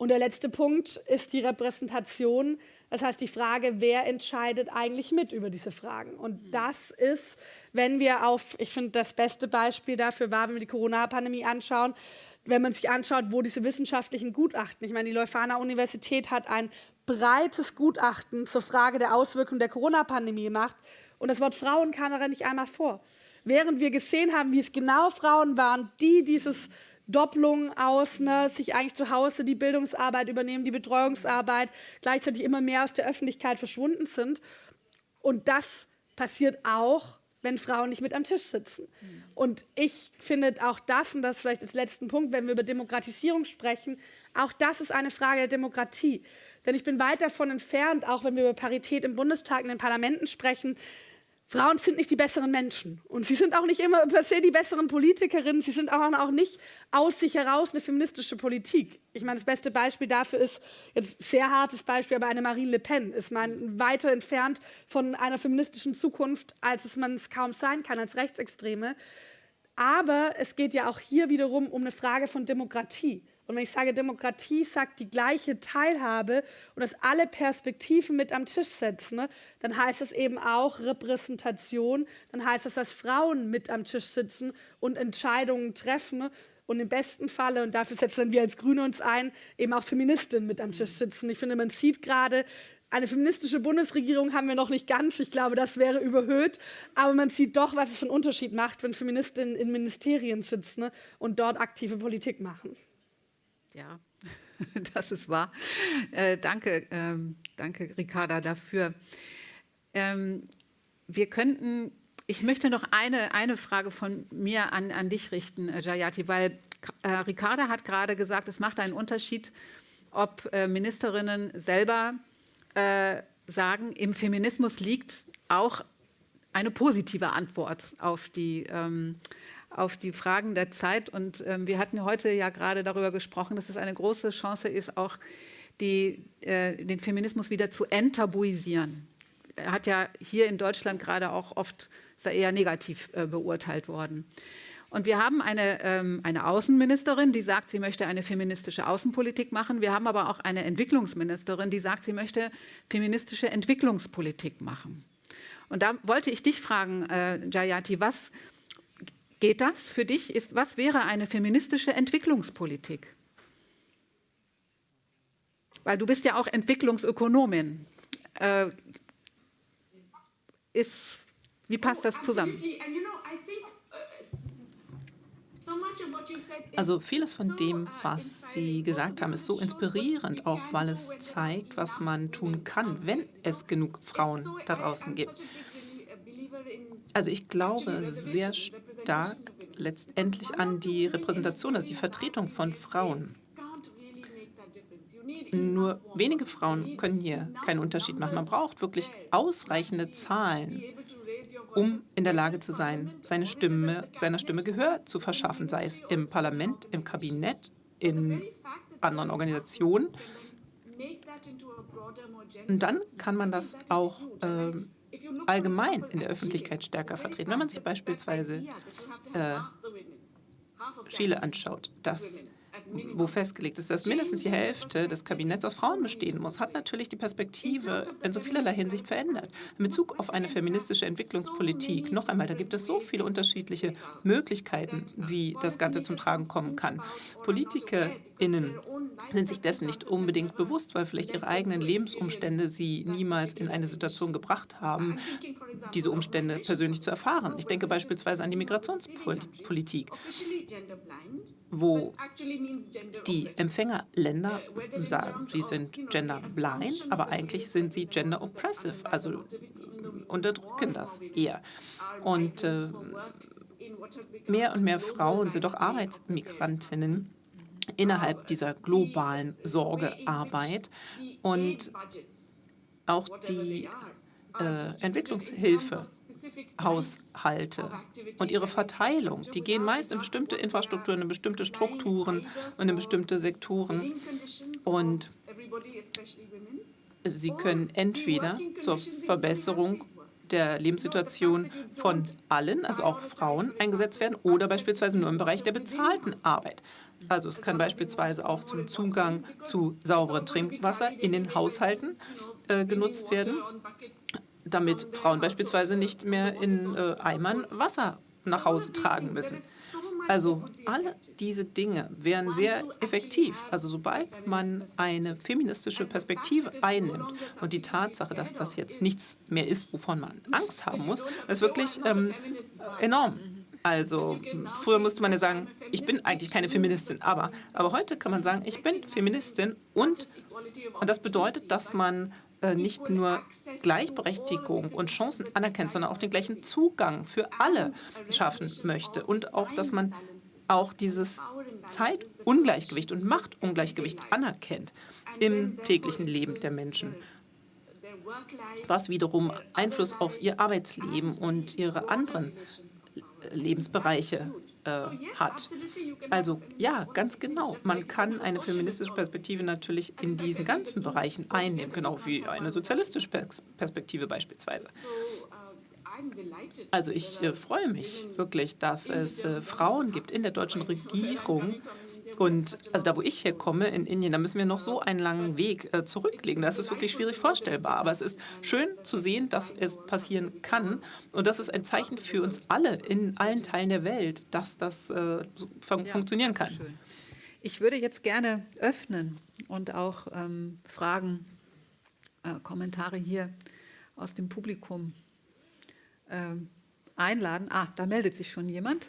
Und der letzte Punkt ist die Repräsentation. Das heißt, die Frage, wer entscheidet eigentlich mit über diese Fragen? Und das ist, wenn wir auf, ich finde, das beste Beispiel dafür war, wenn wir die Corona-Pandemie anschauen, wenn man sich anschaut, wo diese wissenschaftlichen Gutachten, ich meine, die Leuphana Universität hat ein breites Gutachten zur Frage der Auswirkungen der Corona-Pandemie gemacht und das Wort Frauen kam darin nicht einmal vor. Während wir gesehen haben, wie es genau Frauen waren, die dieses Doppelung aus, ne, sich eigentlich zu Hause die Bildungsarbeit übernehmen, die Betreuungsarbeit, gleichzeitig immer mehr aus der Öffentlichkeit verschwunden sind. Und das passiert auch wenn Frauen nicht mit am Tisch sitzen. Und ich finde auch das, und das vielleicht als letzten Punkt, wenn wir über Demokratisierung sprechen, auch das ist eine Frage der Demokratie. Denn ich bin weit davon entfernt, auch wenn wir über Parität im Bundestag, in den Parlamenten sprechen, Frauen sind nicht die besseren Menschen und sie sind auch nicht immer per se die besseren Politikerinnen. Sie sind auch, nicht aus sich heraus eine feministische Politik. Ich meine, das beste Beispiel dafür ist, jetzt sehr hartes Beispiel, aber eine Marine Le Pen ist man weiter entfernt von einer feministischen Zukunft, als es man es kaum sein kann als Rechtsextreme. Aber es geht ja auch hier wiederum um eine Frage von Demokratie. Und wenn ich sage, Demokratie sagt die gleiche Teilhabe und dass alle Perspektiven mit am Tisch setzen, ne, dann heißt es eben auch Repräsentation, dann heißt es, dass Frauen mit am Tisch sitzen und Entscheidungen treffen ne, und im besten Falle, und dafür setzen wir als Grüne uns ein, eben auch Feministinnen mit am Tisch sitzen. Ich finde, man sieht gerade, eine feministische Bundesregierung haben wir noch nicht ganz. Ich glaube, das wäre überhöht. Aber man sieht doch, was es für einen Unterschied macht, wenn Feministinnen in Ministerien sitzen ne, und dort aktive Politik machen. Ja, das ist wahr. Äh, danke, ähm, danke, Ricarda, dafür. Ähm, wir könnten, ich möchte noch eine, eine Frage von mir an, an dich richten, äh, Jayati, weil äh, Ricarda hat gerade gesagt, es macht einen Unterschied, ob äh, Ministerinnen selber äh, sagen, im Feminismus liegt auch eine positive Antwort auf die ähm, auf die Fragen der Zeit. Und ähm, wir hatten heute ja gerade darüber gesprochen, dass es eine große Chance ist, auch die, äh, den Feminismus wieder zu enttabuisieren. Er hat ja hier in Deutschland gerade auch oft eher negativ äh, beurteilt worden. Und wir haben eine, ähm, eine Außenministerin, die sagt, sie möchte eine feministische Außenpolitik machen. Wir haben aber auch eine Entwicklungsministerin, die sagt, sie möchte feministische Entwicklungspolitik machen. Und da wollte ich dich fragen, äh, Jayati, was Geht das für dich? Ist, was wäre eine feministische Entwicklungspolitik? Weil du bist ja auch Entwicklungsökonomin. Äh, ist, wie passt das zusammen? Also vieles von dem, was Sie gesagt haben, ist so inspirierend, auch weil es zeigt, was man tun kann, wenn es genug Frauen da draußen gibt. Also ich glaube sehr stark letztendlich an die Repräsentation, also die Vertretung von Frauen. Nur wenige Frauen können hier keinen Unterschied machen. Man braucht wirklich ausreichende Zahlen, um in der Lage zu sein, seine Stimme, seiner Stimme Gehör zu verschaffen, sei es im Parlament, im Kabinett, in anderen Organisationen. Und dann kann man das auch äh, allgemein in der Öffentlichkeit stärker vertreten. Wenn man sich beispielsweise äh, Chile anschaut, das wo festgelegt ist, dass mindestens die Hälfte des Kabinetts aus Frauen bestehen muss, hat natürlich die Perspektive in so vielerlei Hinsicht verändert. In Bezug auf eine feministische Entwicklungspolitik, noch einmal, da gibt es so viele unterschiedliche Möglichkeiten, wie das Ganze zum Tragen kommen kann. PolitikerInnen sind sich dessen nicht unbedingt bewusst, weil vielleicht ihre eigenen Lebensumstände sie niemals in eine Situation gebracht haben, diese Umstände persönlich zu erfahren. Ich denke beispielsweise an die Migrationspolitik, wo die Empfängerländer sagen, sie sind genderblind, aber eigentlich sind sie gender oppressive, also unterdrücken das eher. Und äh, mehr und mehr Frauen sind auch Arbeitsmigrantinnen innerhalb dieser globalen Sorgearbeit. Und auch die äh, Entwicklungshilfe Haushalte und ihre Verteilung, die gehen meist in bestimmte Infrastrukturen, in bestimmte Strukturen und in bestimmte Sektoren. Und sie können entweder zur Verbesserung der Lebenssituation von allen, also auch Frauen, eingesetzt werden oder beispielsweise nur im Bereich der bezahlten Arbeit. Also es kann beispielsweise auch zum Zugang zu sauberem Trinkwasser in den Haushalten äh, genutzt werden, damit Frauen beispielsweise nicht mehr in äh, Eimern Wasser nach Hause tragen müssen. Also alle diese Dinge wären sehr effektiv. Also sobald man eine feministische Perspektive einnimmt und die Tatsache, dass das jetzt nichts mehr ist, wovon man Angst haben muss, ist wirklich ähm, enorm. Also früher musste man ja sagen, ich bin eigentlich keine Feministin, aber, aber heute kann man sagen, ich bin Feministin und, und das bedeutet, dass man nicht nur Gleichberechtigung und Chancen anerkennt, sondern auch den gleichen Zugang für alle schaffen möchte. Und auch, dass man auch dieses Zeitungleichgewicht und Machtungleichgewicht anerkennt im täglichen Leben der Menschen, was wiederum Einfluss auf ihr Arbeitsleben und ihre anderen Lebensbereiche äh, hat. Also ja, ganz genau. Man kann eine feministische Perspektive natürlich in diesen ganzen Bereichen einnehmen, genau wie eine sozialistische Perspektive beispielsweise. Also ich äh, freue mich wirklich, dass es äh, Frauen gibt in der deutschen Regierung, und also da, wo ich herkomme, in Indien, da müssen wir noch so einen langen Weg äh, zurücklegen. Das ist wirklich schwierig vorstellbar. Aber es ist schön zu sehen, dass es passieren kann. Und das ist ein Zeichen für uns alle in allen Teilen der Welt, dass das äh, fun funktionieren kann. Ich würde jetzt gerne öffnen und auch ähm, Fragen, äh, Kommentare hier aus dem Publikum äh, einladen. Ah, da meldet sich schon jemand.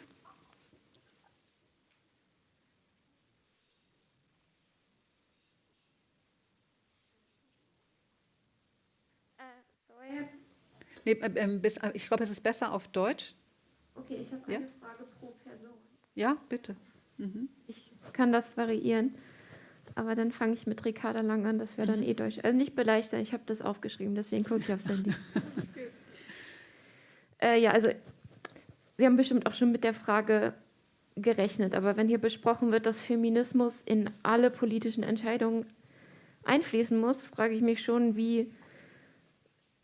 Nee, äh, ähm, äh, ich glaube, es ist besser auf Deutsch. Okay, ich habe eine ja? Frage pro Person. Ja, bitte. Mhm. Ich kann das variieren, aber dann fange ich mit Ricarda lang an, das wäre dann mhm. eh Deutsch. Also nicht beleidigt sein, ich habe das aufgeschrieben, deswegen gucke ich aufs Handy. äh, ja, also Sie haben bestimmt auch schon mit der Frage gerechnet, aber wenn hier besprochen wird, dass Feminismus in alle politischen Entscheidungen einfließen muss, frage ich mich schon, wie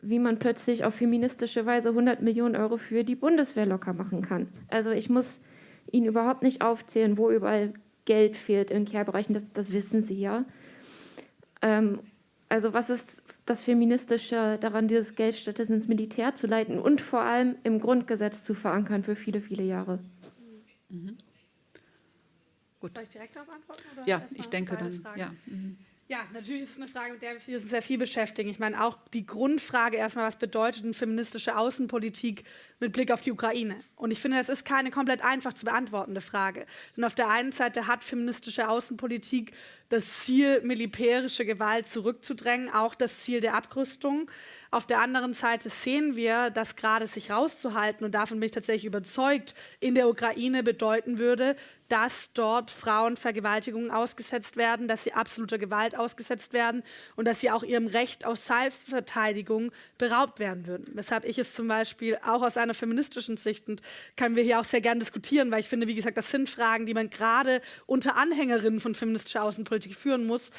wie man plötzlich auf feministische Weise 100 Millionen Euro für die Bundeswehr locker machen kann. Also ich muss Ihnen überhaupt nicht aufzählen, wo überall Geld fehlt in Care-Bereichen, das, das, wissen Sie ja. Ähm, also was ist das Feministische daran, dieses Geld stattdessen ins Militär zu leiten und vor allem im Grundgesetz zu verankern für viele, viele Jahre? Mhm. Gut. Soll ich direkt darauf antworten? ja, ich denke dann. Ja. Mhm. Ja, natürlich ist es eine Frage, mit der wir uns sehr viel beschäftigen. Ich meine, auch die Grundfrage erstmal, was bedeutet eine feministische Außenpolitik mit Blick auf die Ukraine? Und ich finde, das ist keine komplett einfach zu beantwortende Frage. Denn auf der einen Seite hat feministische Außenpolitik das Ziel, militärische Gewalt zurückzudrängen, auch das Ziel der Abrüstung. Auf der anderen Seite sehen wir, dass gerade sich rauszuhalten, und davon bin ich tatsächlich überzeugt, in der Ukraine bedeuten würde, dass dort Frauen Vergewaltigungen ausgesetzt werden, dass sie absoluter Gewalt ausgesetzt werden und dass sie auch ihrem Recht auf Selbstverteidigung beraubt werden würden. Weshalb ich es zum Beispiel auch aus einer feministischen Sicht, und können wir hier auch sehr gern diskutieren, weil ich finde, wie gesagt, das sind Fragen, die man gerade unter Anhängerinnen von feministischer Außenpolitik führen muss,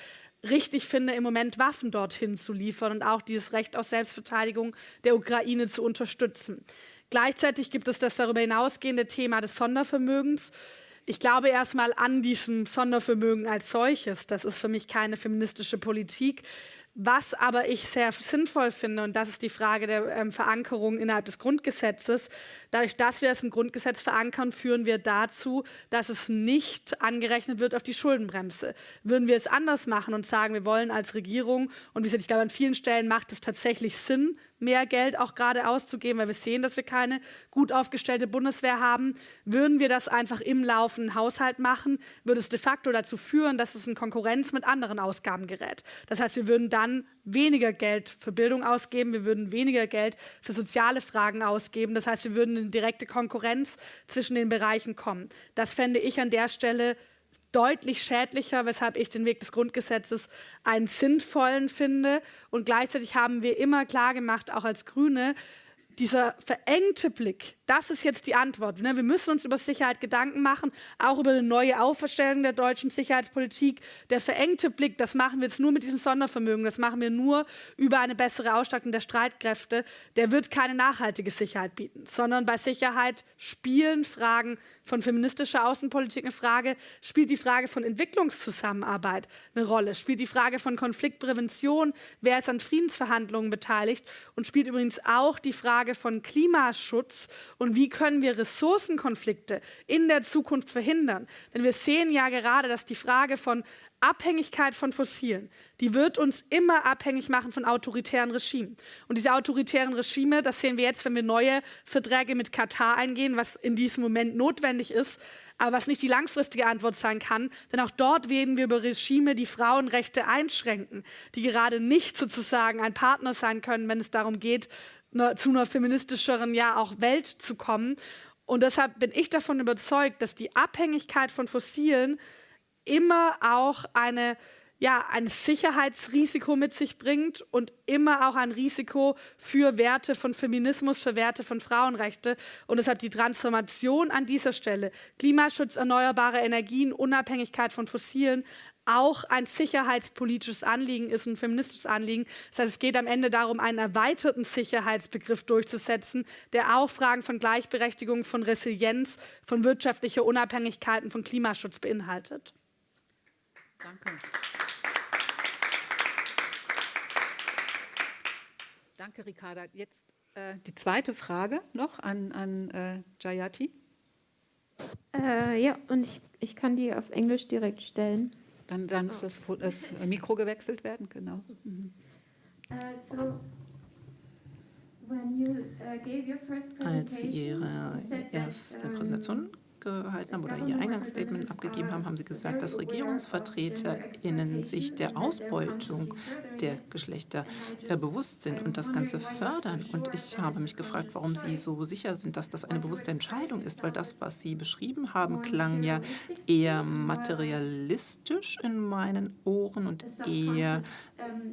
richtig finde, im Moment Waffen dorthin zu liefern und auch dieses Recht auf Selbstverteidigung der Ukraine zu unterstützen. Gleichzeitig gibt es das darüber hinausgehende Thema des Sondervermögens. ich glaube erstmal an diesem Sondervermögen als solches. Das ist für mich keine feministische Politik. Was aber ich sehr sinnvoll finde, und das ist die Frage der ähm, Verankerung innerhalb des Grundgesetzes, dadurch, dass wir es im Grundgesetz verankern, führen wir dazu, dass es nicht angerechnet wird auf die Schuldenbremse. Würden wir es anders machen und sagen, wir wollen als Regierung, und wie gesagt, ich glaube, an vielen Stellen macht es tatsächlich Sinn, mehr Geld auch gerade auszugeben, weil wir sehen, dass wir keine gut aufgestellte Bundeswehr haben. Würden wir das einfach im laufenden Haushalt machen, würde es de facto dazu führen, dass es in Konkurrenz mit anderen Ausgaben gerät. Das heißt, wir würden dann weniger Geld für Bildung ausgeben, wir würden weniger Geld für soziale Fragen ausgeben. Das heißt, wir würden in direkte Konkurrenz zwischen den Bereichen kommen. Das fände ich an der Stelle deutlich schädlicher, weshalb ich den Weg des Grundgesetzes einen sinnvollen finde. Und gleichzeitig haben wir immer klar gemacht, auch als Grüne, dieser verengte Blick, das ist jetzt die Antwort. Ne? Wir müssen uns über Sicherheit Gedanken machen, auch über eine neue Auferstellung der deutschen Sicherheitspolitik. Der verengte Blick, das machen wir jetzt nur mit diesem Sondervermögen, das machen wir nur über eine bessere Ausstattung der Streitkräfte. Der wird keine nachhaltige Sicherheit bieten, sondern bei Sicherheit spielen Fragen von feministischer Außenpolitik eine Frage, spielt die Frage von Entwicklungszusammenarbeit eine Rolle, spielt die Frage von Konfliktprävention, wer ist an Friedensverhandlungen beteiligt und spielt übrigens auch die Frage, von Klimaschutz und wie können wir Ressourcenkonflikte in der Zukunft verhindern. Denn wir sehen ja gerade, dass die Frage von Abhängigkeit von Fossilen, die wird uns immer abhängig machen von autoritären Regimen. Und diese autoritären Regime, das sehen wir jetzt, wenn wir neue Verträge mit Katar eingehen, was in diesem Moment notwendig ist, aber was nicht die langfristige Antwort sein kann. Denn auch dort reden wir über Regime, die Frauenrechte einschränken, die gerade nicht sozusagen ein Partner sein können, wenn es darum geht, zu einer feministischeren ja auch Welt zu kommen. Und deshalb bin ich davon überzeugt, dass die Abhängigkeit von Fossilen immer auch eine, ja, ein Sicherheitsrisiko mit sich bringt und immer auch ein Risiko für Werte von Feminismus, für Werte von Frauenrechte. Und deshalb die Transformation an dieser Stelle, Klimaschutz, erneuerbare Energien, Unabhängigkeit von Fossilen, auch ein sicherheitspolitisches Anliegen ist, ein feministisches Anliegen. Das heißt, es geht am Ende darum, einen erweiterten Sicherheitsbegriff durchzusetzen, der auch Fragen von Gleichberechtigung, von Resilienz, von wirtschaftlicher Unabhängigkeit und von Klimaschutz beinhaltet. Danke. Danke, Ricarda. Jetzt äh, die zweite Frage noch an, an äh, Jayati. Äh, ja, und ich, ich kann die auf Englisch direkt stellen. Dann, dann muss das, das, Mikro gewechselt werden, genau. Mhm. Uh, so uh, Als Sie Ihre erste Präsentation gehalten haben oder ihr Eingangsstatement abgegeben haben, haben Sie gesagt, dass RegierungsvertreterInnen sich der Ausbeutung der Geschlechter bewusst sind und das Ganze fördern. Und ich habe mich gefragt, warum Sie so sicher sind, dass das eine bewusste Entscheidung ist, weil das, was Sie beschrieben haben, klang ja eher materialistisch in meinen Ohren und eher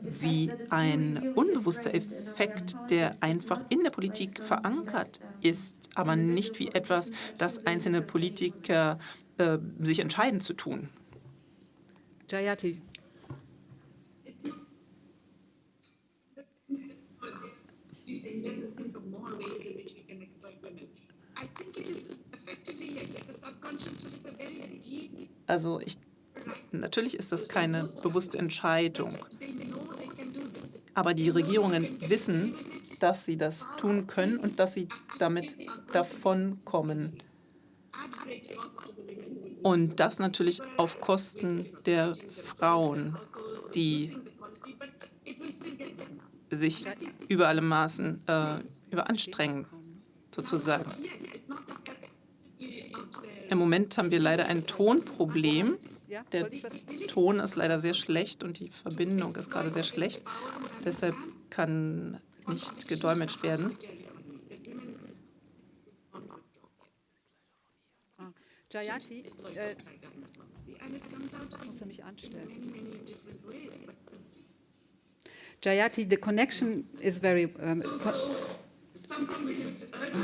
wie ein unbewusster Effekt, der einfach in der Politik verankert ist, aber nicht wie etwas, das einzelne Politiker Politiker äh, sich entscheiden zu tun. Jayati. Also ich, natürlich ist das keine bewusste Entscheidung. Aber die Regierungen wissen, dass sie das tun können und dass sie damit davonkommen. Und das natürlich auf Kosten der Frauen, die sich über alle Maßen äh, überanstrengen, sozusagen. Im Moment haben wir leider ein Tonproblem. Der Ton ist leider sehr schlecht und die Verbindung ist gerade sehr schlecht. Deshalb kann nicht gedolmetscht werden. Jayati, äh, das muss er mich anstellen. Jayati, the connection is very... Um, oh,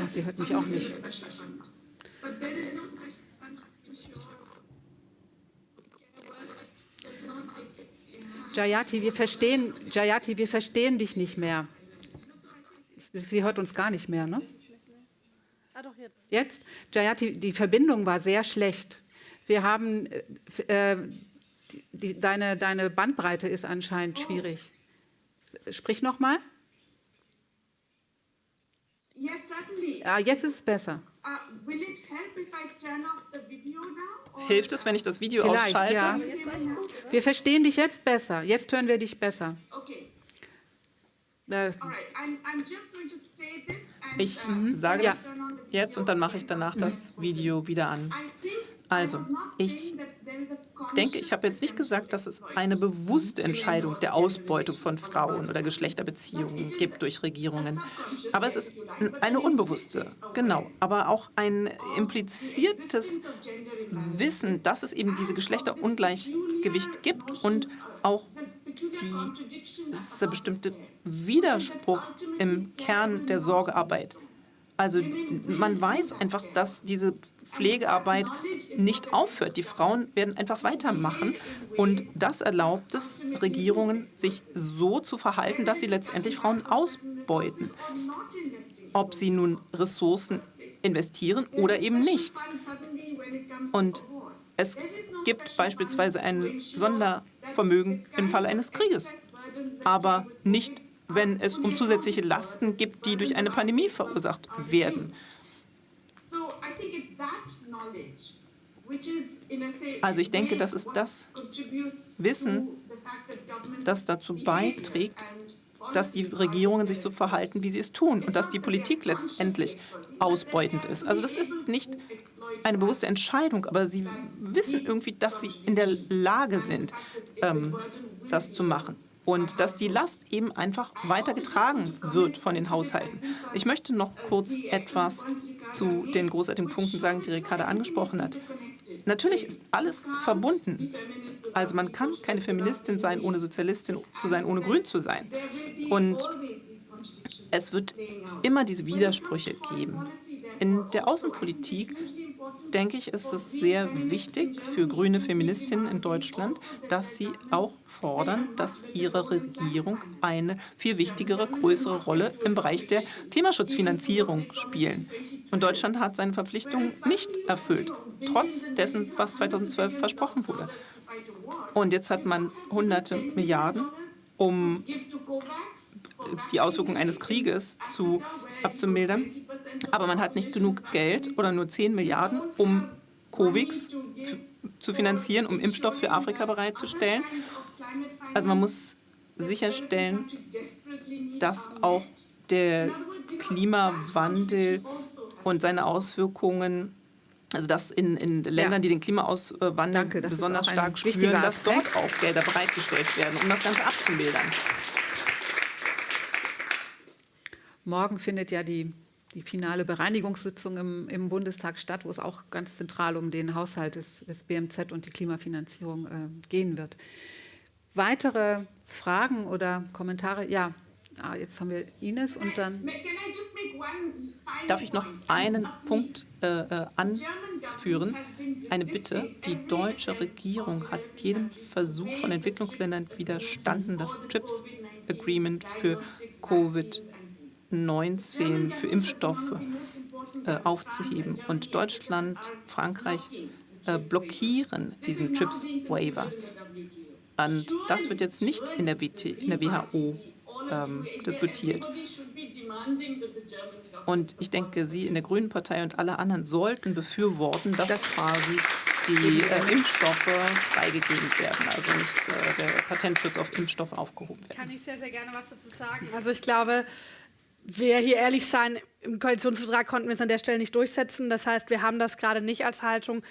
sie hört mich auch nicht. Jayati, wir verstehen, Jayati, wir verstehen dich nicht mehr. Sie hört uns gar nicht mehr, ne? Ah, doch, jetzt. Jetzt? Jayati, die Verbindung war sehr schlecht. Wir haben, äh, die, deine, deine Bandbreite ist anscheinend schwierig. Sprich nochmal. Yes, certainly. Ja, jetzt ist es besser. Uh, will it help if I turn off the video now? or- Hilft es, wenn ich das Video Vielleicht, ausschalte? ja. Wir verstehen dich jetzt besser. Jetzt hören wir dich besser. Okay, Ich uh, sage Ja. das jetzt und dann mache ich danach das Video wieder an. I think Also, ich saying that there is a denke, ich habe jetzt nicht gesagt, dass es eine bewusste Entscheidung der Ausbeutung von Frauen oder Geschlechterbeziehungen gibt durch Regierungen. Aber es ist eine unbewusste, genau, aber auch ein impliziertes Wissen, dass es eben diese Geschlechterungleichgewicht gibt und auch dieser bestimmte Widerspruch im Kern der Sorgearbeit. Also man weiß einfach, dass diese Pflegearbeit nicht aufhört. Die Frauen werden einfach weitermachen. Und das erlaubt es Regierungen, sich so zu verhalten, dass sie letztendlich Frauen ausbeuten. Ob sie nun Ressourcen investieren oder eben nicht. Und es gibt beispielsweise ein Sondervermögen im Falle eines Krieges, aber nicht, wenn es um zusätzliche Lasten gibt, die durch eine Pandemie verursacht werden. Also ich denke, das ist das Wissen, das dazu beiträgt, dass die Regierungen sich so verhalten, wie sie es tun und dass die Politik letztendlich ausbeutend ist. Also das ist nicht eine bewusste Entscheidung, aber sie wissen irgendwie, dass sie in der Lage sind, ähm, das zu machen. Und dass die Last eben einfach weitergetragen wird von den Haushalten. Ich möchte noch kurz etwas zu den großartigen Punkten sagen, die Ricarda angesprochen hat. Natürlich ist alles verbunden. Also man kann keine Feministin sein, ohne Sozialistin zu sein, ohne grün zu sein. Und es wird immer diese Widersprüche geben. In der Außenpolitik, denke ich, ist es sehr wichtig für grüne Feministinnen in Deutschland, dass sie auch fordern, dass ihre Regierung eine viel wichtigere, größere Rolle im Bereich der Klimaschutzfinanzierung spielen. Und Deutschland hat seine Verpflichtungen nicht erfüllt, trotz dessen, was 2012 versprochen wurde. Und jetzt hat man hunderte Milliarden, um die Auswirkungen eines Krieges zu, abzumildern. Aber man hat nicht genug Geld oder nur 10 Milliarden, um COVIX zu finanzieren, um Impfstoff für Afrika bereitzustellen. Also man muss sicherstellen, dass auch der Klimawandel und seine Auswirkungen, also dass in, in Ländern, die den Klimawandel Danke, besonders stark spüren, dass dort auch Gelder bereitgestellt werden, um das Ganze abzumildern. Morgen findet ja die, die finale Bereinigungssitzung im, im Bundestag statt, wo es auch ganz zentral um den Haushalt des, des BMZ und die Klimafinanzierung äh, gehen wird. Weitere Fragen oder Kommentare? Ja, ah, jetzt haben wir Ines und dann. Darf ich noch einen Punkt äh, äh, anführen? Eine Bitte. Die deutsche Regierung hat jedem Versuch von Entwicklungsländern widerstanden, das TRIPS Agreement für Covid-19, für Impfstoffe äh, aufzuheben. Und Deutschland, Frankreich äh, blockieren diesen TRIPS Waiver. Und das wird jetzt nicht in der, WT, in der WHO ähm, diskutiert. Und ich denke, Sie in der Grünen Partei und alle anderen sollten befürworten, dass Das- quasi die äh, Impfstoffe freigegeben werden, also nicht äh, der Patentschutz auf Impfstoffe aufgehoben werden. Kann ich sehr, sehr gerne was dazu sagen. Also ich glaube, wir hier ehrlich sein, im Koalitionsvertrag konnten wir es an der Stelle nicht durchsetzen. Das heißt, wir haben das gerade nicht als Haltung.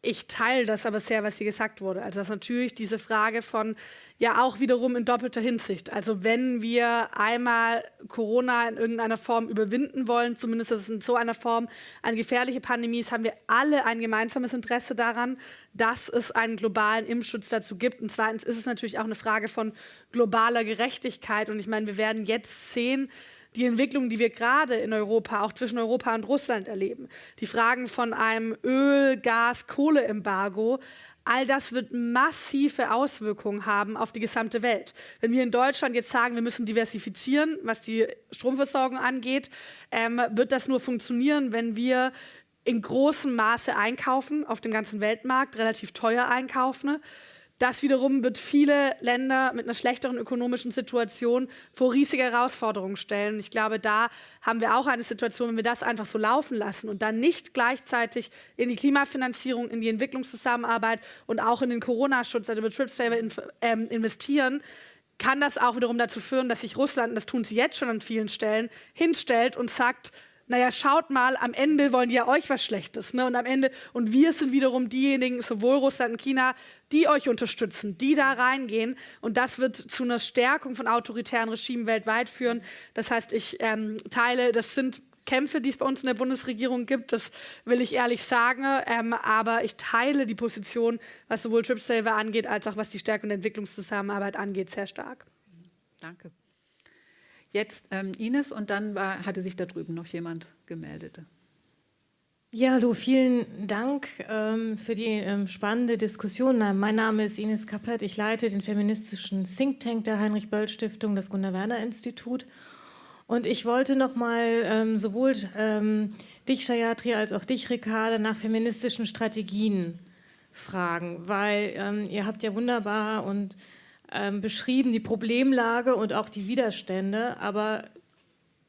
Ich teile das aber sehr, was hier gesagt wurde. Also das ist natürlich diese Frage von, ja auch wiederum in doppelter Hinsicht. Also wenn wir einmal Corona in irgendeiner Form überwinden wollen, zumindest dass es in so einer Form eine gefährliche Pandemie ist, haben wir alle ein gemeinsames Interesse daran, dass es einen globalen Impfschutz dazu gibt. Und zweitens ist es natürlich auch eine Frage von globaler Gerechtigkeit. Und ich meine, wir werden jetzt sehen, die Entwicklung, die wir gerade in Europa, auch zwischen Europa und Russland erleben, die Fragen von einem Öl-, Gas-, Kohleembargo, all das wird massive Auswirkungen haben auf die gesamte Welt. Wenn wir in Deutschland jetzt sagen, wir müssen diversifizieren, was die Stromversorgung angeht, ähm, wird das nur funktionieren, wenn wir in großem Maße einkaufen, auf dem ganzen Weltmarkt, relativ teuer einkaufen. Das wiederum wird viele Länder mit einer schlechteren ökonomischen Situation vor riesige Herausforderungen stellen. Ich glaube, da haben wir auch eine Situation, wenn wir das einfach so laufen lassen und dann nicht gleichzeitig in die Klimafinanzierung, in die Entwicklungszusammenarbeit und auch in den Corona-Schutz, also Betriebssaver ähm, investieren, kann das auch wiederum dazu führen, dass sich Russland, und das tun sie jetzt schon an vielen Stellen, hinstellt und sagt, naja, schaut mal, am Ende wollen die ja euch was Schlechtes. Ne? Und am Ende, und wir sind wiederum diejenigen, sowohl Russland und China, die euch unterstützen, die da reingehen. Und das wird zu einer Stärkung von autoritären Regimen weltweit führen. Das heißt, ich ähm, teile, das sind Kämpfe, die es bei uns in der Bundesregierung gibt, das will ich ehrlich sagen. Ähm, aber ich teile die Position, was sowohl TripSaver angeht, als auch was die Stärkung der Entwicklungszusammenarbeit angeht, sehr stark. Danke. Jetzt ähm, Ines und dann war, hatte sich da drüben noch jemand gemeldet. Ja, hallo, vielen Dank ähm, für die ähm, spannende Diskussion. Mein Name ist Ines Kappert. Ich leite den feministischen Think Tank der Heinrich-Böll-Stiftung, das Gunnar-Werner-Institut. Und ich wollte noch mal ähm, sowohl ähm, dich, Shayatri, als auch dich, Ricarda, nach feministischen Strategien fragen, weil ähm, ihr habt ja wunderbar und ähm, beschrieben, die Problemlage und auch die Widerstände. Aber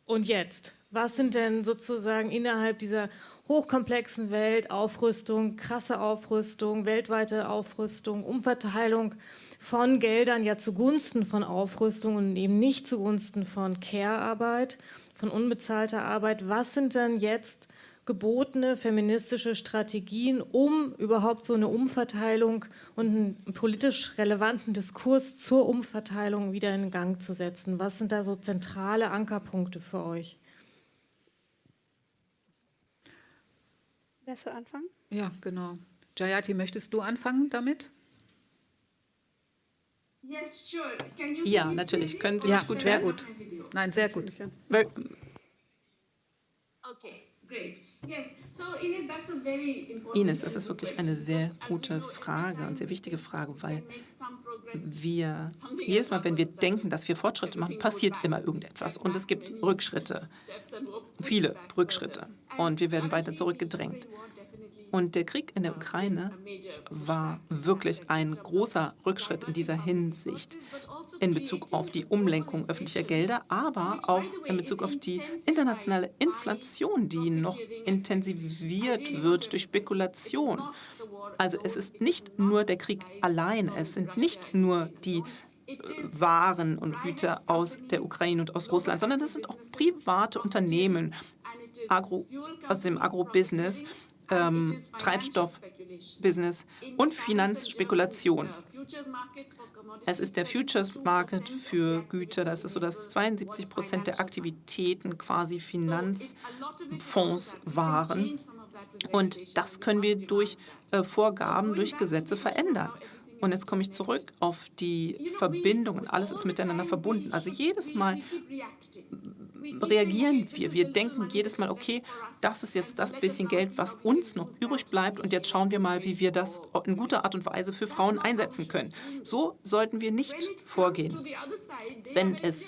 und jetzt? Was sind denn sozusagen innerhalb dieser hochkomplexen Welt Aufrüstung, krasse Aufrüstung, weltweite Aufrüstung, Umverteilung von Geldern ja zugunsten von Aufrüstung und eben nicht zugunsten von Care-Arbeit, von unbezahlter Arbeit. Was sind denn jetzt gebotene feministische Strategien, um überhaupt so eine Umverteilung und einen politisch relevanten Diskurs zur Umverteilung wieder in Gang zu setzen? Was sind da so zentrale Ankerpunkte für euch? Wer soll anfangen? Ja, genau. Jayati, möchtest du anfangen damit? Ja, natürlich. Können Sie mich ja, gut sehr hören? gut. Nein, sehr gut. Okay, great. Ines, das ist wirklich eine sehr gute Frage und sehr wichtige Frage, weil wir jedes Mal, wenn wir denken, dass wir Fortschritte machen, passiert immer irgendetwas und es gibt Rückschritte, viele Rückschritte. und wir werden weiter zurückgedrängt. Und der Krieg in der Ukraine war wirklich ein großer Rückschritt in dieser Hinsicht in Bezug auf die Umlenkung öffentlicher Gelder, aber auch in Bezug auf die internationale Inflation, die noch intensiviert wird durch Spekulation. Also es ist nicht nur der Krieg allein, es sind nicht nur die äh, Waren und Güter aus der Ukraine und aus Russland, sondern es sind auch private Unternehmen Agro, aus dem Agrobusiness, ähm, Treibstoffbusiness und Finanzspekulation. Es ist der Futures Market für Güter. Das ist so, dass 72 Prozent der Aktivitäten quasi Finanzfonds waren. Und das können wir durch äh, Vorgaben, durch Gesetze verändern. Und jetzt komme ich zurück auf die Verbindungen. Alles ist miteinander verbunden. Also jedes Mal reagieren wir. Wir denken jedes Mal, okay, das ist jetzt das bisschen Geld, was uns noch übrig bleibt und jetzt schauen wir mal, wie wir das in guter Art und Weise für Frauen einsetzen können. So sollten wir nicht vorgehen. Wenn es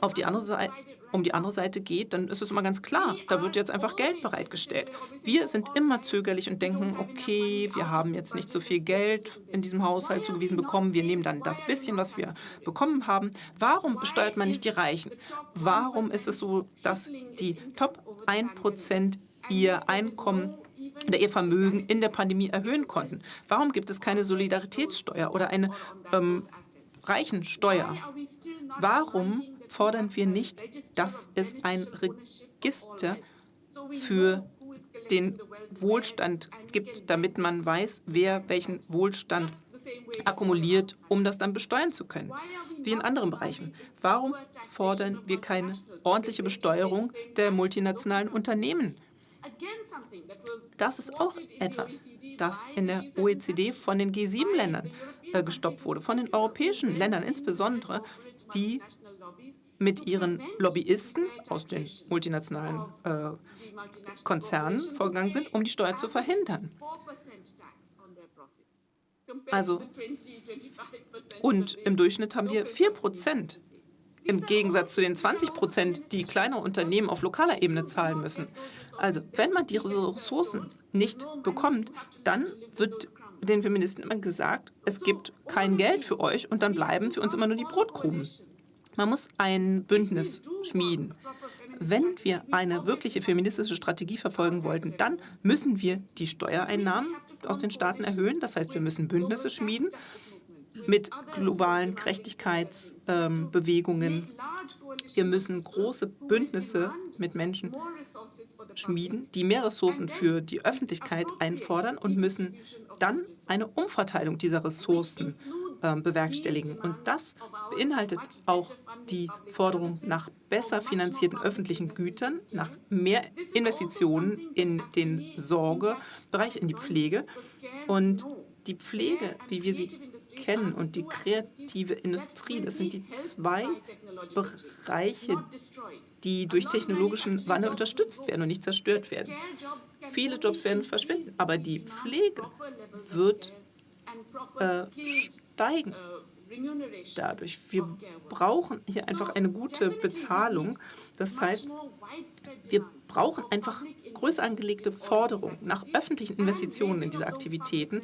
auf die andere Seite um die andere Seite geht, dann ist es immer ganz klar, da wird jetzt einfach Geld bereitgestellt. Wir sind immer zögerlich und denken, okay, wir haben jetzt nicht so viel Geld in diesem Haushalt zugewiesen bekommen, wir nehmen dann das bisschen, was wir bekommen haben. Warum besteuert man nicht die Reichen? Warum ist es so, dass die Top 1% ihr Einkommen oder ihr Vermögen in der Pandemie erhöhen konnten? Warum gibt es keine Solidaritätssteuer oder eine ähm, Reichensteuer? Warum fordern wir nicht, dass es ein Register für den Wohlstand gibt, damit man weiß, wer welchen Wohlstand akkumuliert, um das dann besteuern zu können, wie in anderen Bereichen. Warum fordern wir keine ordentliche Besteuerung der multinationalen Unternehmen? Das ist auch etwas, das in der OECD von den G7-Ländern äh, gestoppt wurde, von den europäischen Ländern insbesondere, die mit ihren Lobbyisten aus den multinationalen äh, Konzernen vorgegangen sind, um die Steuer zu verhindern. Also, und im Durchschnitt haben wir 4 Prozent im Gegensatz zu den 20 Prozent, die kleine Unternehmen auf lokaler Ebene zahlen müssen. Also, wenn man die Ressourcen nicht bekommt, dann wird den Feministen immer gesagt, es gibt kein Geld für euch und dann bleiben für uns immer nur die Brotkrumen. Man muss ein Bündnis schmieden. Wenn wir eine wirkliche feministische Strategie verfolgen wollten, dann müssen wir die Steuereinnahmen aus den Staaten erhöhen. Das heißt, wir müssen Bündnisse schmieden mit globalen Gerechtigkeitsbewegungen. Ähm, wir müssen große Bündnisse mit Menschen schmieden, die mehr Ressourcen für die Öffentlichkeit einfordern und müssen dann eine Umverteilung dieser Ressourcen bewerkstelligen. Und das beinhaltet auch die Forderung nach besser finanzierten öffentlichen Gütern, nach mehr Investitionen in den Sorgebereich, in die Pflege. Und die Pflege, wie wir sie kennen, und die kreative Industrie, das sind die zwei Bereiche, die durch technologischen Wandel unterstützt werden und nicht zerstört werden. Viele Jobs werden verschwinden, aber die Pflege wird äh, steigen dadurch. Wir brauchen hier einfach eine gute Bezahlung. Das heißt, wir brauchen einfach größer angelegte Forderungen nach öffentlichen Investitionen in diese Aktivitäten.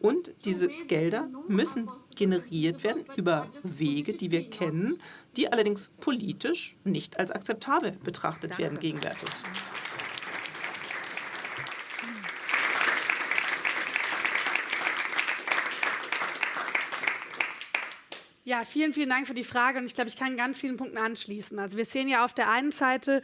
Und diese Gelder müssen generiert werden über Wege, die wir kennen, die allerdings politisch nicht als akzeptabel betrachtet werden gegenwärtig. Ja, vielen, vielen Dank für die Frage und ich glaube, ich kann ganz vielen Punkten anschließen. Also wir sehen ja auf der einen Seite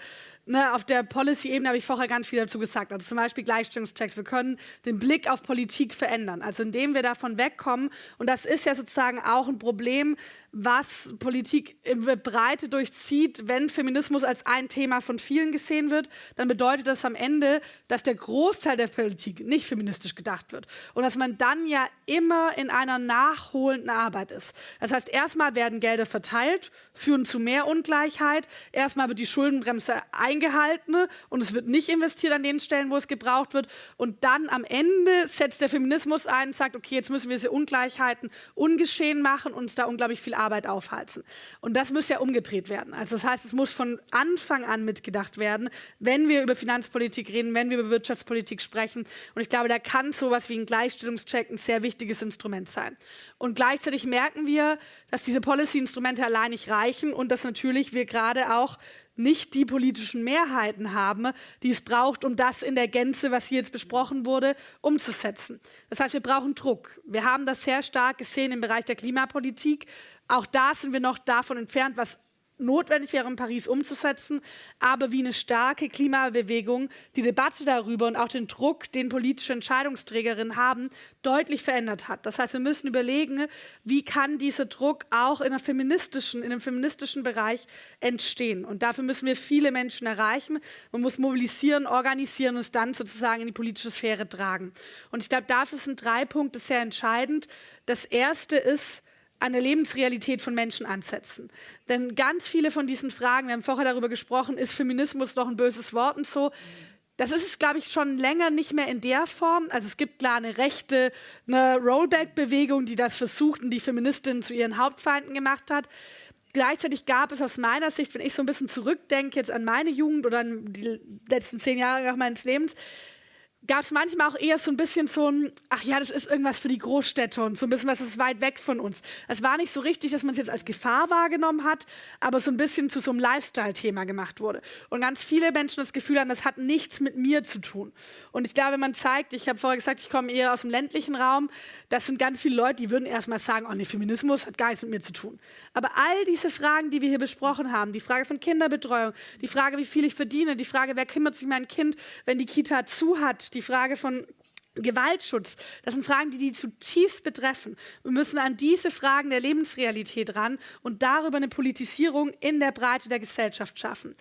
ne, auf der Policy-Ebene habe ich vorher ganz viel dazu gesagt. Also zum Beispiel Gleichstellungschecks. Wir können den Blick auf Politik verändern. Also indem wir davon wegkommen. Und das ist ja sozusagen auch ein Problem, was Politik in Breite durchzieht. Wenn Feminismus als ein Thema von vielen gesehen wird, dann bedeutet das am Ende, dass der Großteil der Politik nicht feministisch gedacht wird. Und dass man dann ja immer in einer nachholenden Arbeit ist. Das heißt, erstmal werden Gelder verteilt, führen zu mehr Ungleichheit. Erstmal wird die Schuldenbremse eingeführt eingehalten und es wird nicht investiert an den Stellen, wo es gebraucht wird. Und dann am Ende setzt der Feminismus ein und sagt, okay, jetzt müssen wir diese Ungleichheiten ungeschehen machen und uns da unglaublich viel Arbeit aufhalten. Und das muss ja umgedreht werden. Also das heißt, es muss von Anfang an mitgedacht werden, wenn wir über Finanzpolitik reden, wenn wir über Wirtschaftspolitik sprechen. Und ich glaube, da kann sowas wie ein Gleichstellungscheck ein sehr wichtiges Instrument sein. Und gleichzeitig merken wir, dass diese Policy-Instrumente allein nicht reichen und dass natürlich wir gerade auch nicht die politischen Mehrheiten haben, die es braucht, um das in der Gänze, was hier jetzt besprochen wurde, umzusetzen. Das heißt, wir brauchen Druck. Wir haben das sehr stark gesehen im Bereich der Klimapolitik. Auch da sind wir noch davon entfernt, was notwendig wäre, in Paris umzusetzen, aber wie eine starke Klimabewegung die Debatte darüber und auch den Druck, den politische Entscheidungsträgerinnen haben, deutlich verändert hat. Das heißt, wir müssen überlegen, wie kann dieser Druck auch in, einer feministischen, in einem feministischen Bereich entstehen. Und dafür müssen wir viele Menschen erreichen. Man muss mobilisieren, organisieren und es dann sozusagen in die politische Sphäre tragen. Und ich glaube, dafür sind drei Punkte sehr entscheidend. Das erste ist, an der Lebensrealität von Menschen ansetzen. Denn ganz viele von diesen Fragen, wir haben vorher darüber gesprochen, ist Feminismus noch ein böses Wort und so. Das ist es, glaube ich, schon länger nicht mehr in der Form. Also es gibt klar eine rechte eine Rollback-Bewegung, die das versucht und die Feministinnen zu ihren Hauptfeinden gemacht hat. Gleichzeitig gab es aus meiner Sicht, wenn ich so ein bisschen zurückdenke jetzt an meine Jugend oder an die letzten zehn Jahre meines Lebens, gab es manchmal auch eher so ein bisschen so ein, ach ja, das ist irgendwas für die Großstädte und so ein bisschen was ist weit weg von uns. Es war nicht so richtig, dass man es jetzt als Gefahr wahrgenommen hat, aber so ein bisschen zu so einem Lifestyle-Thema gemacht wurde. Und ganz viele Menschen das Gefühl haben, das hat nichts mit mir zu tun. Und ich glaube, wenn man zeigt, ich habe vorher gesagt, ich komme eher aus dem ländlichen Raum, das sind ganz viele Leute, die würden erstmal sagen, oh nee, Feminismus hat gar nichts mit mir zu tun. Aber all diese Fragen, die wir hier besprochen haben, die Frage von Kinderbetreuung, die Frage, wie viel ich verdiene, die Frage, wer kümmert sich mein Kind, wenn die Kita zu hat, die Frage von Gewaltschutz, das sind Fragen, die die zutiefst betreffen. Wir müssen an diese Fragen der Lebensrealität ran und darüber eine Politisierung in der Breite der Gesellschaft schaffen.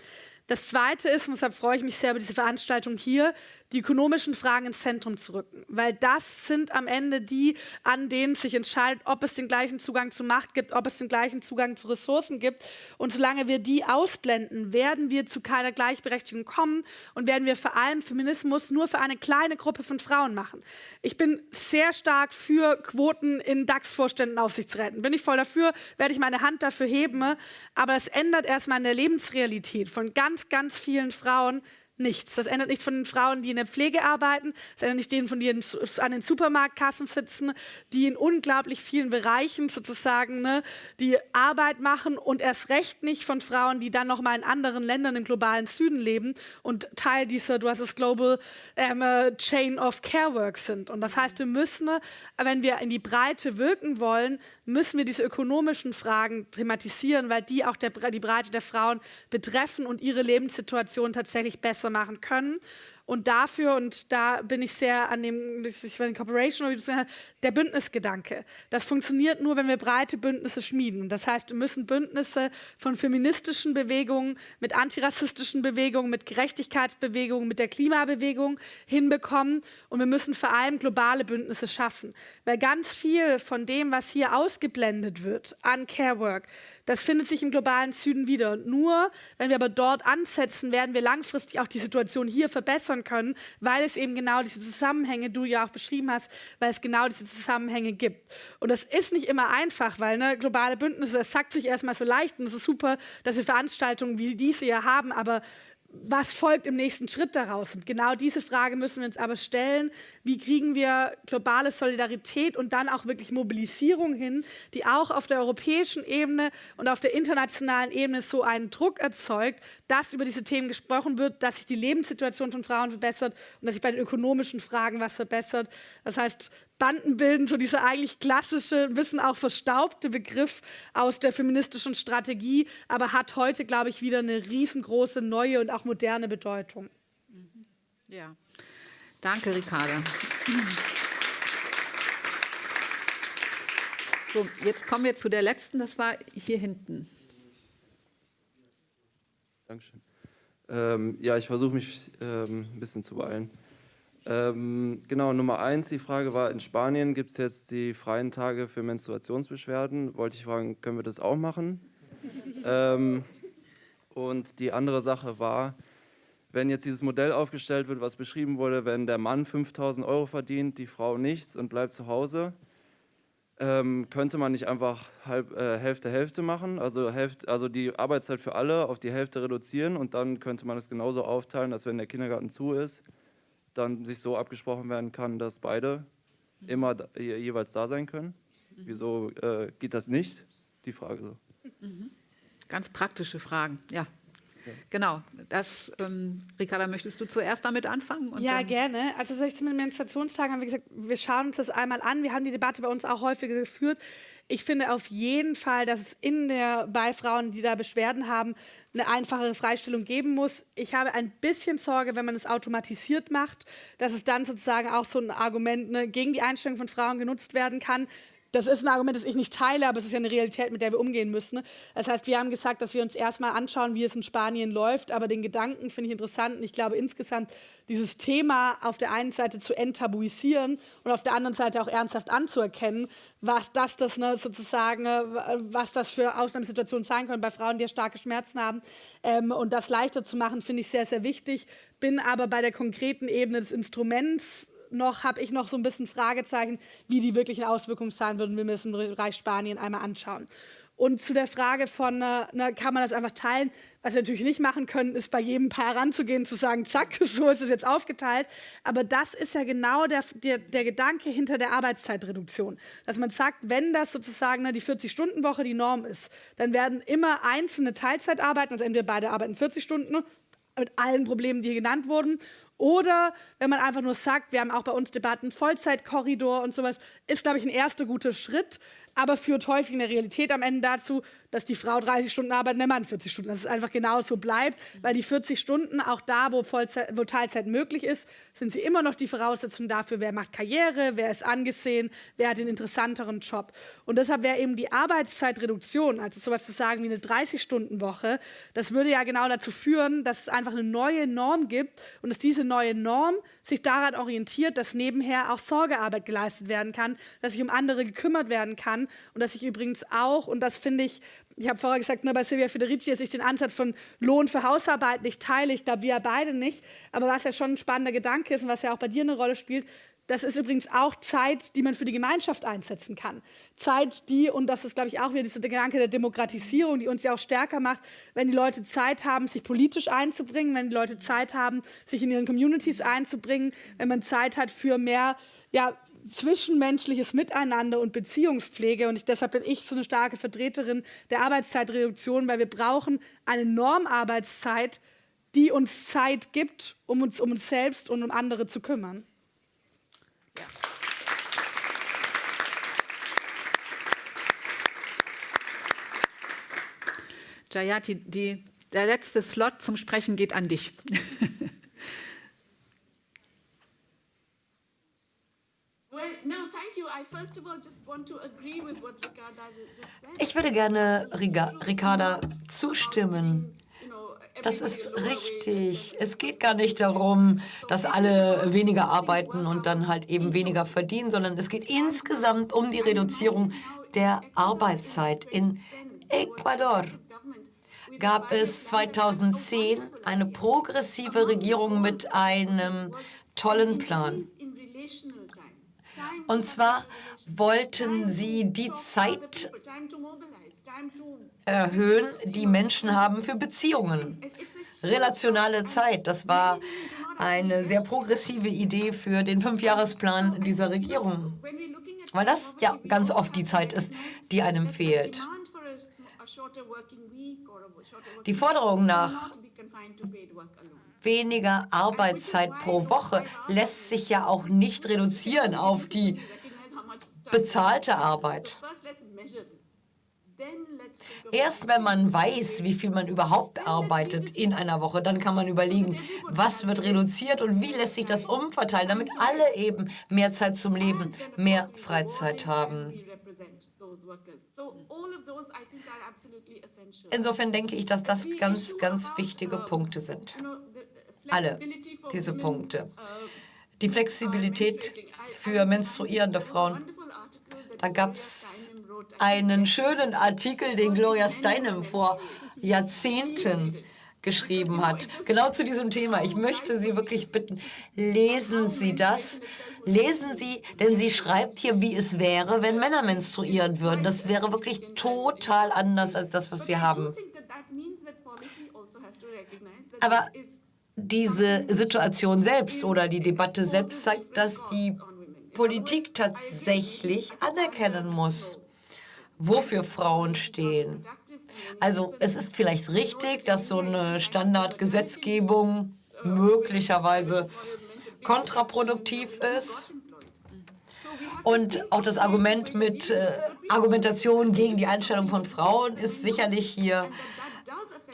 Das Zweite ist, und deshalb freue ich mich sehr über diese Veranstaltung hier, die ökonomischen Fragen ins Zentrum zu rücken, weil das sind am Ende die, an denen sich entscheidet, ob es den gleichen Zugang zu Macht gibt, ob es den gleichen Zugang zu Ressourcen gibt. Und solange wir die ausblenden, werden wir zu keiner Gleichberechtigung kommen und werden wir vor allem Feminismus nur für eine kleine Gruppe von Frauen machen. Ich bin sehr stark für Quoten in DAX-Vorständen, Aufsichtsräten. Bin ich voll dafür, werde ich meine Hand dafür heben. Aber es ändert erstmal in der Lebensrealität von ganz, ganz vielen Frauen nichts. Das ändert nichts von den Frauen, die in der Pflege arbeiten, das ändert nicht denen, von denen an den Supermarktkassen sitzen, die in unglaublich vielen Bereichen sozusagen ne, die Arbeit machen und erst recht nicht von Frauen, die dann noch mal in anderen Ländern im globalen Süden leben und Teil dieser, du hast es Global ähm, äh, Chain of Care Work sind. Und das heißt, wir müssen, wenn wir in die Breite wirken wollen, müssen wir diese ökonomischen Fragen thematisieren, weil die auch der, die Breite der Frauen betreffen und ihre Lebenssituation tatsächlich besser besser machen können. Und dafür, und da bin ich sehr an dem, ich weiß nicht, Cooperation, der Bündnisgedanke. Das funktioniert nur, wenn wir breite Bündnisse schmieden. Das heißt, wir müssen Bündnisse von feministischen Bewegungen, mit antirassistischen Bewegungen, mit Gerechtigkeitsbewegungen, mit der Klimabewegung hinbekommen. Und wir müssen vor allem globale Bündnisse schaffen. Weil ganz viel von dem, was hier ausgeblendet wird an Care Work, das findet sich im globalen Süden wieder. Nur wenn wir aber dort ansetzen, werden wir langfristig auch die Situation hier verbessern können, weil es eben genau diese Zusammenhänge, du ja auch beschrieben hast, weil es genau diese Zusammenhänge gibt. Und das ist nicht immer einfach, weil ne, globale Bündnisse, es sagt sich erstmal so leicht und es ist super, dass wir Veranstaltungen wie diese hier haben, aber was folgt im nächsten Schritt daraus? Und genau diese Frage müssen wir uns aber stellen. Wie kriegen wir globale Solidarität und dann auch wirklich Mobilisierung hin, die auch auf der europäischen Ebene und auf der internationalen Ebene so einen Druck erzeugt, dass über diese Themen gesprochen wird, dass sich die Lebenssituation von Frauen verbessert und dass sich bei den ökonomischen Fragen was verbessert. Das heißt, Banden bilden, so dieser eigentlich klassische, ein bisschen auch verstaubte Begriff aus der feministischen Strategie, aber hat heute, glaube ich, wieder eine riesengroße neue und auch moderne Bedeutung. Ja, danke, Ricarda. So, jetzt kommen wir zu der letzten, das war hier hinten. Dankeschön. Ähm, ja, ich versuche mich ähm, ein bisschen zu beeilen. Ähm, genau, Nummer eins, die Frage war, in Spanien gibt es jetzt die freien Tage für Menstruationsbeschwerden. Wollte ich fragen, können wir das auch machen? ähm, und die andere Sache war, wenn jetzt dieses Modell aufgestellt wird, was beschrieben wurde, wenn der Mann 5000 Euro verdient, die Frau nichts und bleibt zu Hause, ähm, könnte man nicht einfach halb, äh, Hälfte Hälfte machen, also, Hälfte, also die Arbeitszeit für alle auf die Hälfte reduzieren und dann könnte man es genauso aufteilen, dass wenn der Kindergarten zu ist, dann sich so abgesprochen werden kann, dass beide immer da, jeweils da sein können. Wieso äh, geht das nicht? Die Frage so. Ganz praktische Fragen, ja. Ja. Genau, das, ähm, Ricarda, möchtest du zuerst damit anfangen? ja, gerne. Also zu den Menstruationstagen haben wir gesagt, wir schauen uns das einmal an. Wir haben die Debatte bei uns auch häufiger geführt. Ich finde auf jeden Fall, dass es in der, bei Frauen, die da Beschwerden haben, eine einfachere Freistellung geben muss. Ich habe ein bisschen Sorge, wenn man es automatisiert macht, dass es dann sozusagen auch so ein Argument ne, gegen die Einstellung von Frauen genutzt werden kann. Das ist ein Argument, das ich nicht teile, aber es ist ja eine Realität, mit der wir umgehen müssen. Das heißt, wir haben gesagt, dass wir uns erstmal anschauen, wie es in Spanien läuft, aber den Gedanken finde ich interessant ich glaube insgesamt dieses Thema auf der einen Seite zu enttabuisieren und auf der anderen Seite auch ernsthaft anzuerkennen, was das, das ne, sozusagen, was das für Ausnahmesituationen sein können bei Frauen, die ja starke Schmerzen haben ähm, und das leichter zu machen, finde ich sehr, sehr wichtig. Bin aber bei der konkreten Ebene des Instruments noch habe ich noch so ein bisschen Fragezeichen, wie die wirklichen Auswirkungen sein würden. Wir müssen den Bereich Spanien einmal anschauen. Und zu der Frage von, na, kann man das einfach teilen? Was wir natürlich nicht machen können, ist bei jedem Paar heranzugehen, zu sagen, zack, so ist es jetzt aufgeteilt. Aber das ist ja genau der, der, der Gedanke hinter der Arbeitszeitreduktion. Dass man sagt, wenn das sozusagen ne, die 40-Stunden-Woche die Norm ist, dann werden immer einzelne Teilzeit arbeiten, also entweder beide arbeiten 40 Stunden mit allen Problemen, die hier genannt wurden, oder wenn man einfach nur sagt, wir haben auch bei uns Debatten, Vollzeitkorridor und sowas, ist, glaube ich, ein erster guter Schritt aber führt häufig in der Realität am Ende dazu, dass die Frau 30 Stunden arbeitet und der Mann 40 Stunden. Dass es einfach genauso bleibt, weil die 40 Stunden, auch da, wo, Vollzeit, wo Teilzeit möglich ist, sind sie immer noch die Voraussetzung dafür, wer macht Karriere, wer ist angesehen, wer hat den interessanteren Job. Und deshalb wäre eben die Arbeitszeitreduktion, also sowas zu sagen wie eine 30-Stunden-Woche, das würde ja genau dazu führen, dass es einfach eine neue Norm gibt und dass diese neue Norm sich daran orientiert, dass nebenher auch Sorgearbeit geleistet werden kann, dass sich um andere gekümmert werden kann und dass sich übrigens auch, und das finde ich, ich habe vorher gesagt, nur bei Silvia Federici, dass ich den Ansatz von Lohn für Hausarbeit nicht teile, ich glaube, wir beide nicht, aber was ja schon ein spannender Gedanke ist und was ja auch bei dir eine Rolle spielt, das ist übrigens auch Zeit, die man für die Gemeinschaft einsetzen kann. Zeit, die, und das ist, glaube ich, auch wieder dieser Gedanke der Demokratisierung, die uns ja auch stärker macht, wenn die Leute Zeit haben, sich politisch einzubringen, wenn die Leute Zeit haben, sich in ihren Communities einzubringen, wenn man Zeit hat für mehr ja, zwischenmenschliches Miteinander und Beziehungspflege. Und ich, deshalb bin ich so eine starke Vertreterin der Arbeitszeitreduktion, weil wir brauchen eine Normarbeitszeit, die uns Zeit gibt, um uns um uns selbst und um andere zu kümmern. Jayati, die, der letzte Slot zum Sprechen geht an dich. Ich würde gerne Ricarda zustimmen. Das ist richtig. Es geht gar nicht darum, dass alle weniger arbeiten und dann halt eben weniger verdienen, sondern es geht insgesamt um die Reduzierung der Arbeitszeit. In Ecuador gab es 2010 eine progressive Regierung mit einem tollen Plan. Und zwar wollten sie die Zeit erhöhen, die Menschen haben für Beziehungen. Relationale Zeit, das war eine sehr progressive Idee für den Fünfjahresplan dieser Regierung, weil das ja ganz oft die Zeit ist, die einem fehlt. Die Forderung nach weniger Arbeitszeit pro Woche lässt sich ja auch nicht reduzieren auf die bezahlte Arbeit. Erst wenn man weiß, wie viel man überhaupt arbeitet in einer Woche, dann kann man überlegen, was wird reduziert und wie lässt sich das umverteilen, damit alle eben mehr Zeit zum Leben, mehr Freizeit haben. Insofern denke ich, dass das ganz, ganz wichtige Punkte sind. Alle diese Punkte. Die Flexibilität für menstruierende Frauen. Da gab es einen schönen Artikel, den Gloria Steinem vor Jahrzehnten geschrieben hat, genau zu diesem Thema. Ich möchte Sie wirklich bitten, lesen Sie das. Lesen Sie, denn sie schreibt hier, wie es wäre, wenn Männer menstruieren würden. Das wäre wirklich total anders als das, was wir haben. Aber diese Situation selbst oder die Debatte selbst zeigt, dass die Politik tatsächlich anerkennen muss, wofür Frauen stehen. Also es ist vielleicht richtig, dass so eine Standardgesetzgebung möglicherweise kontraproduktiv ist. Und auch das Argument mit äh, Argumentation gegen die Einstellung von Frauen ist sicherlich hier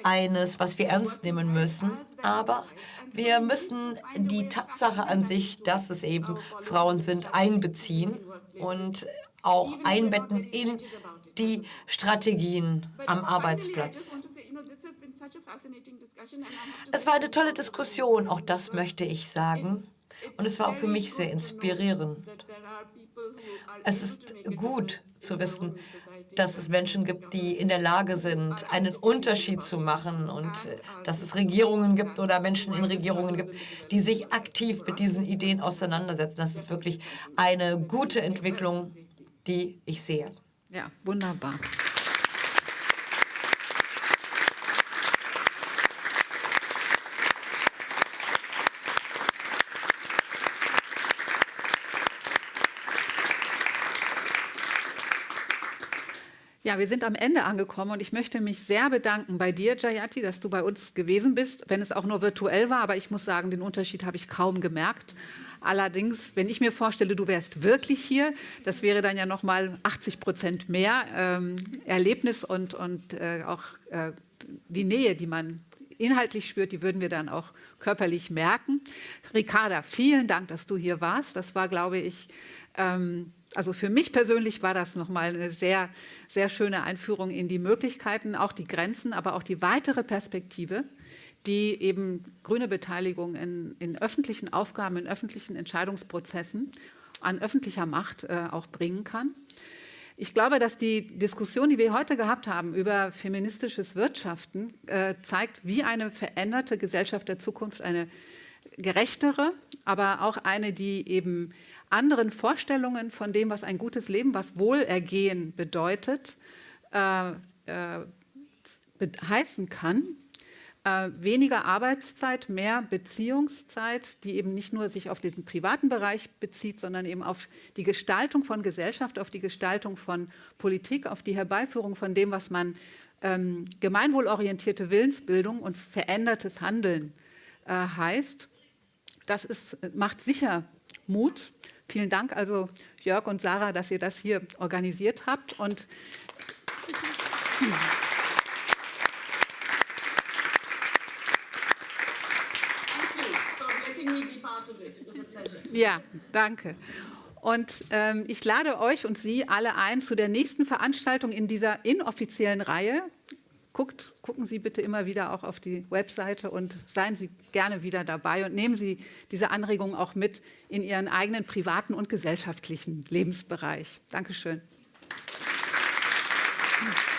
eines, was wir ernst nehmen müssen. Aber wir müssen die Tatsache an sich, dass es eben Frauen sind, einbeziehen und auch einbetten in die Strategien am Arbeitsplatz. Es war eine tolle Diskussion, auch das möchte ich sagen. Und es war auch für mich sehr inspirierend. Es ist gut zu wissen, dass es Menschen gibt, die in der Lage sind, einen Unterschied zu machen und äh, dass es Regierungen gibt oder Menschen in Regierungen gibt, die sich aktiv mit diesen Ideen auseinandersetzen. Das ist wirklich eine gute Entwicklung, die ich sehe. Ja, wunderbar. Ja, wir sind am Ende angekommen und ich möchte mich sehr bedanken bei dir, Jayati, dass du bei uns gewesen bist, wenn es auch nur virtuell war. Aber ich muss sagen, den Unterschied habe ich kaum gemerkt. Allerdings, wenn ich mir vorstelle, du wärst wirklich hier, das wäre dann ja noch mal 80 Prozent mehr ähm, Erlebnis und, und äh, auch äh, die Nähe, die man inhaltlich spürt, die würden wir dann auch körperlich merken. Ricarda, vielen Dank, dass du hier warst. Das war, glaube ich, ähm, also für mich persönlich war das nochmal eine sehr, sehr schöne Einführung in die Möglichkeiten, auch die Grenzen, aber auch die weitere Perspektive, die eben grüne Beteiligung in, in öffentlichen Aufgaben, in öffentlichen Entscheidungsprozessen an öffentlicher Macht äh, auch bringen kann. Ich glaube, dass die Diskussion, die wir heute gehabt haben über feministisches Wirtschaften, äh, zeigt, wie eine veränderte Gesellschaft der Zukunft, eine gerechtere, aber auch eine, die eben anderen Vorstellungen von dem, was ein gutes Leben, was Wohlergehen bedeutet, äh, äh, heißen kann äh, weniger Arbeitszeit, mehr Beziehungszeit, die eben nicht nur sich auf den privaten Bereich bezieht, sondern eben auf die Gestaltung von Gesellschaft, auf die Gestaltung von Politik, auf die Herbeiführung von dem, was man ähm, gemeinwohlorientierte Willensbildung und verändertes Handeln äh, heißt. Das ist, macht sicher Mut. Vielen Dank also Jörg und Sarah, dass ihr das hier organisiert habt. Und Ja, danke. Und ähm, ich lade euch und Sie alle ein zu der nächsten Veranstaltung in dieser inoffiziellen Reihe guckt, gucken Sie bitte immer wieder auch auf die Webseite und seien Sie gerne wieder dabei und nehmen Sie diese Anregungen auch mit in Ihren eigenen privaten und gesellschaftlichen Lebensbereich. Dankeschön. Applaus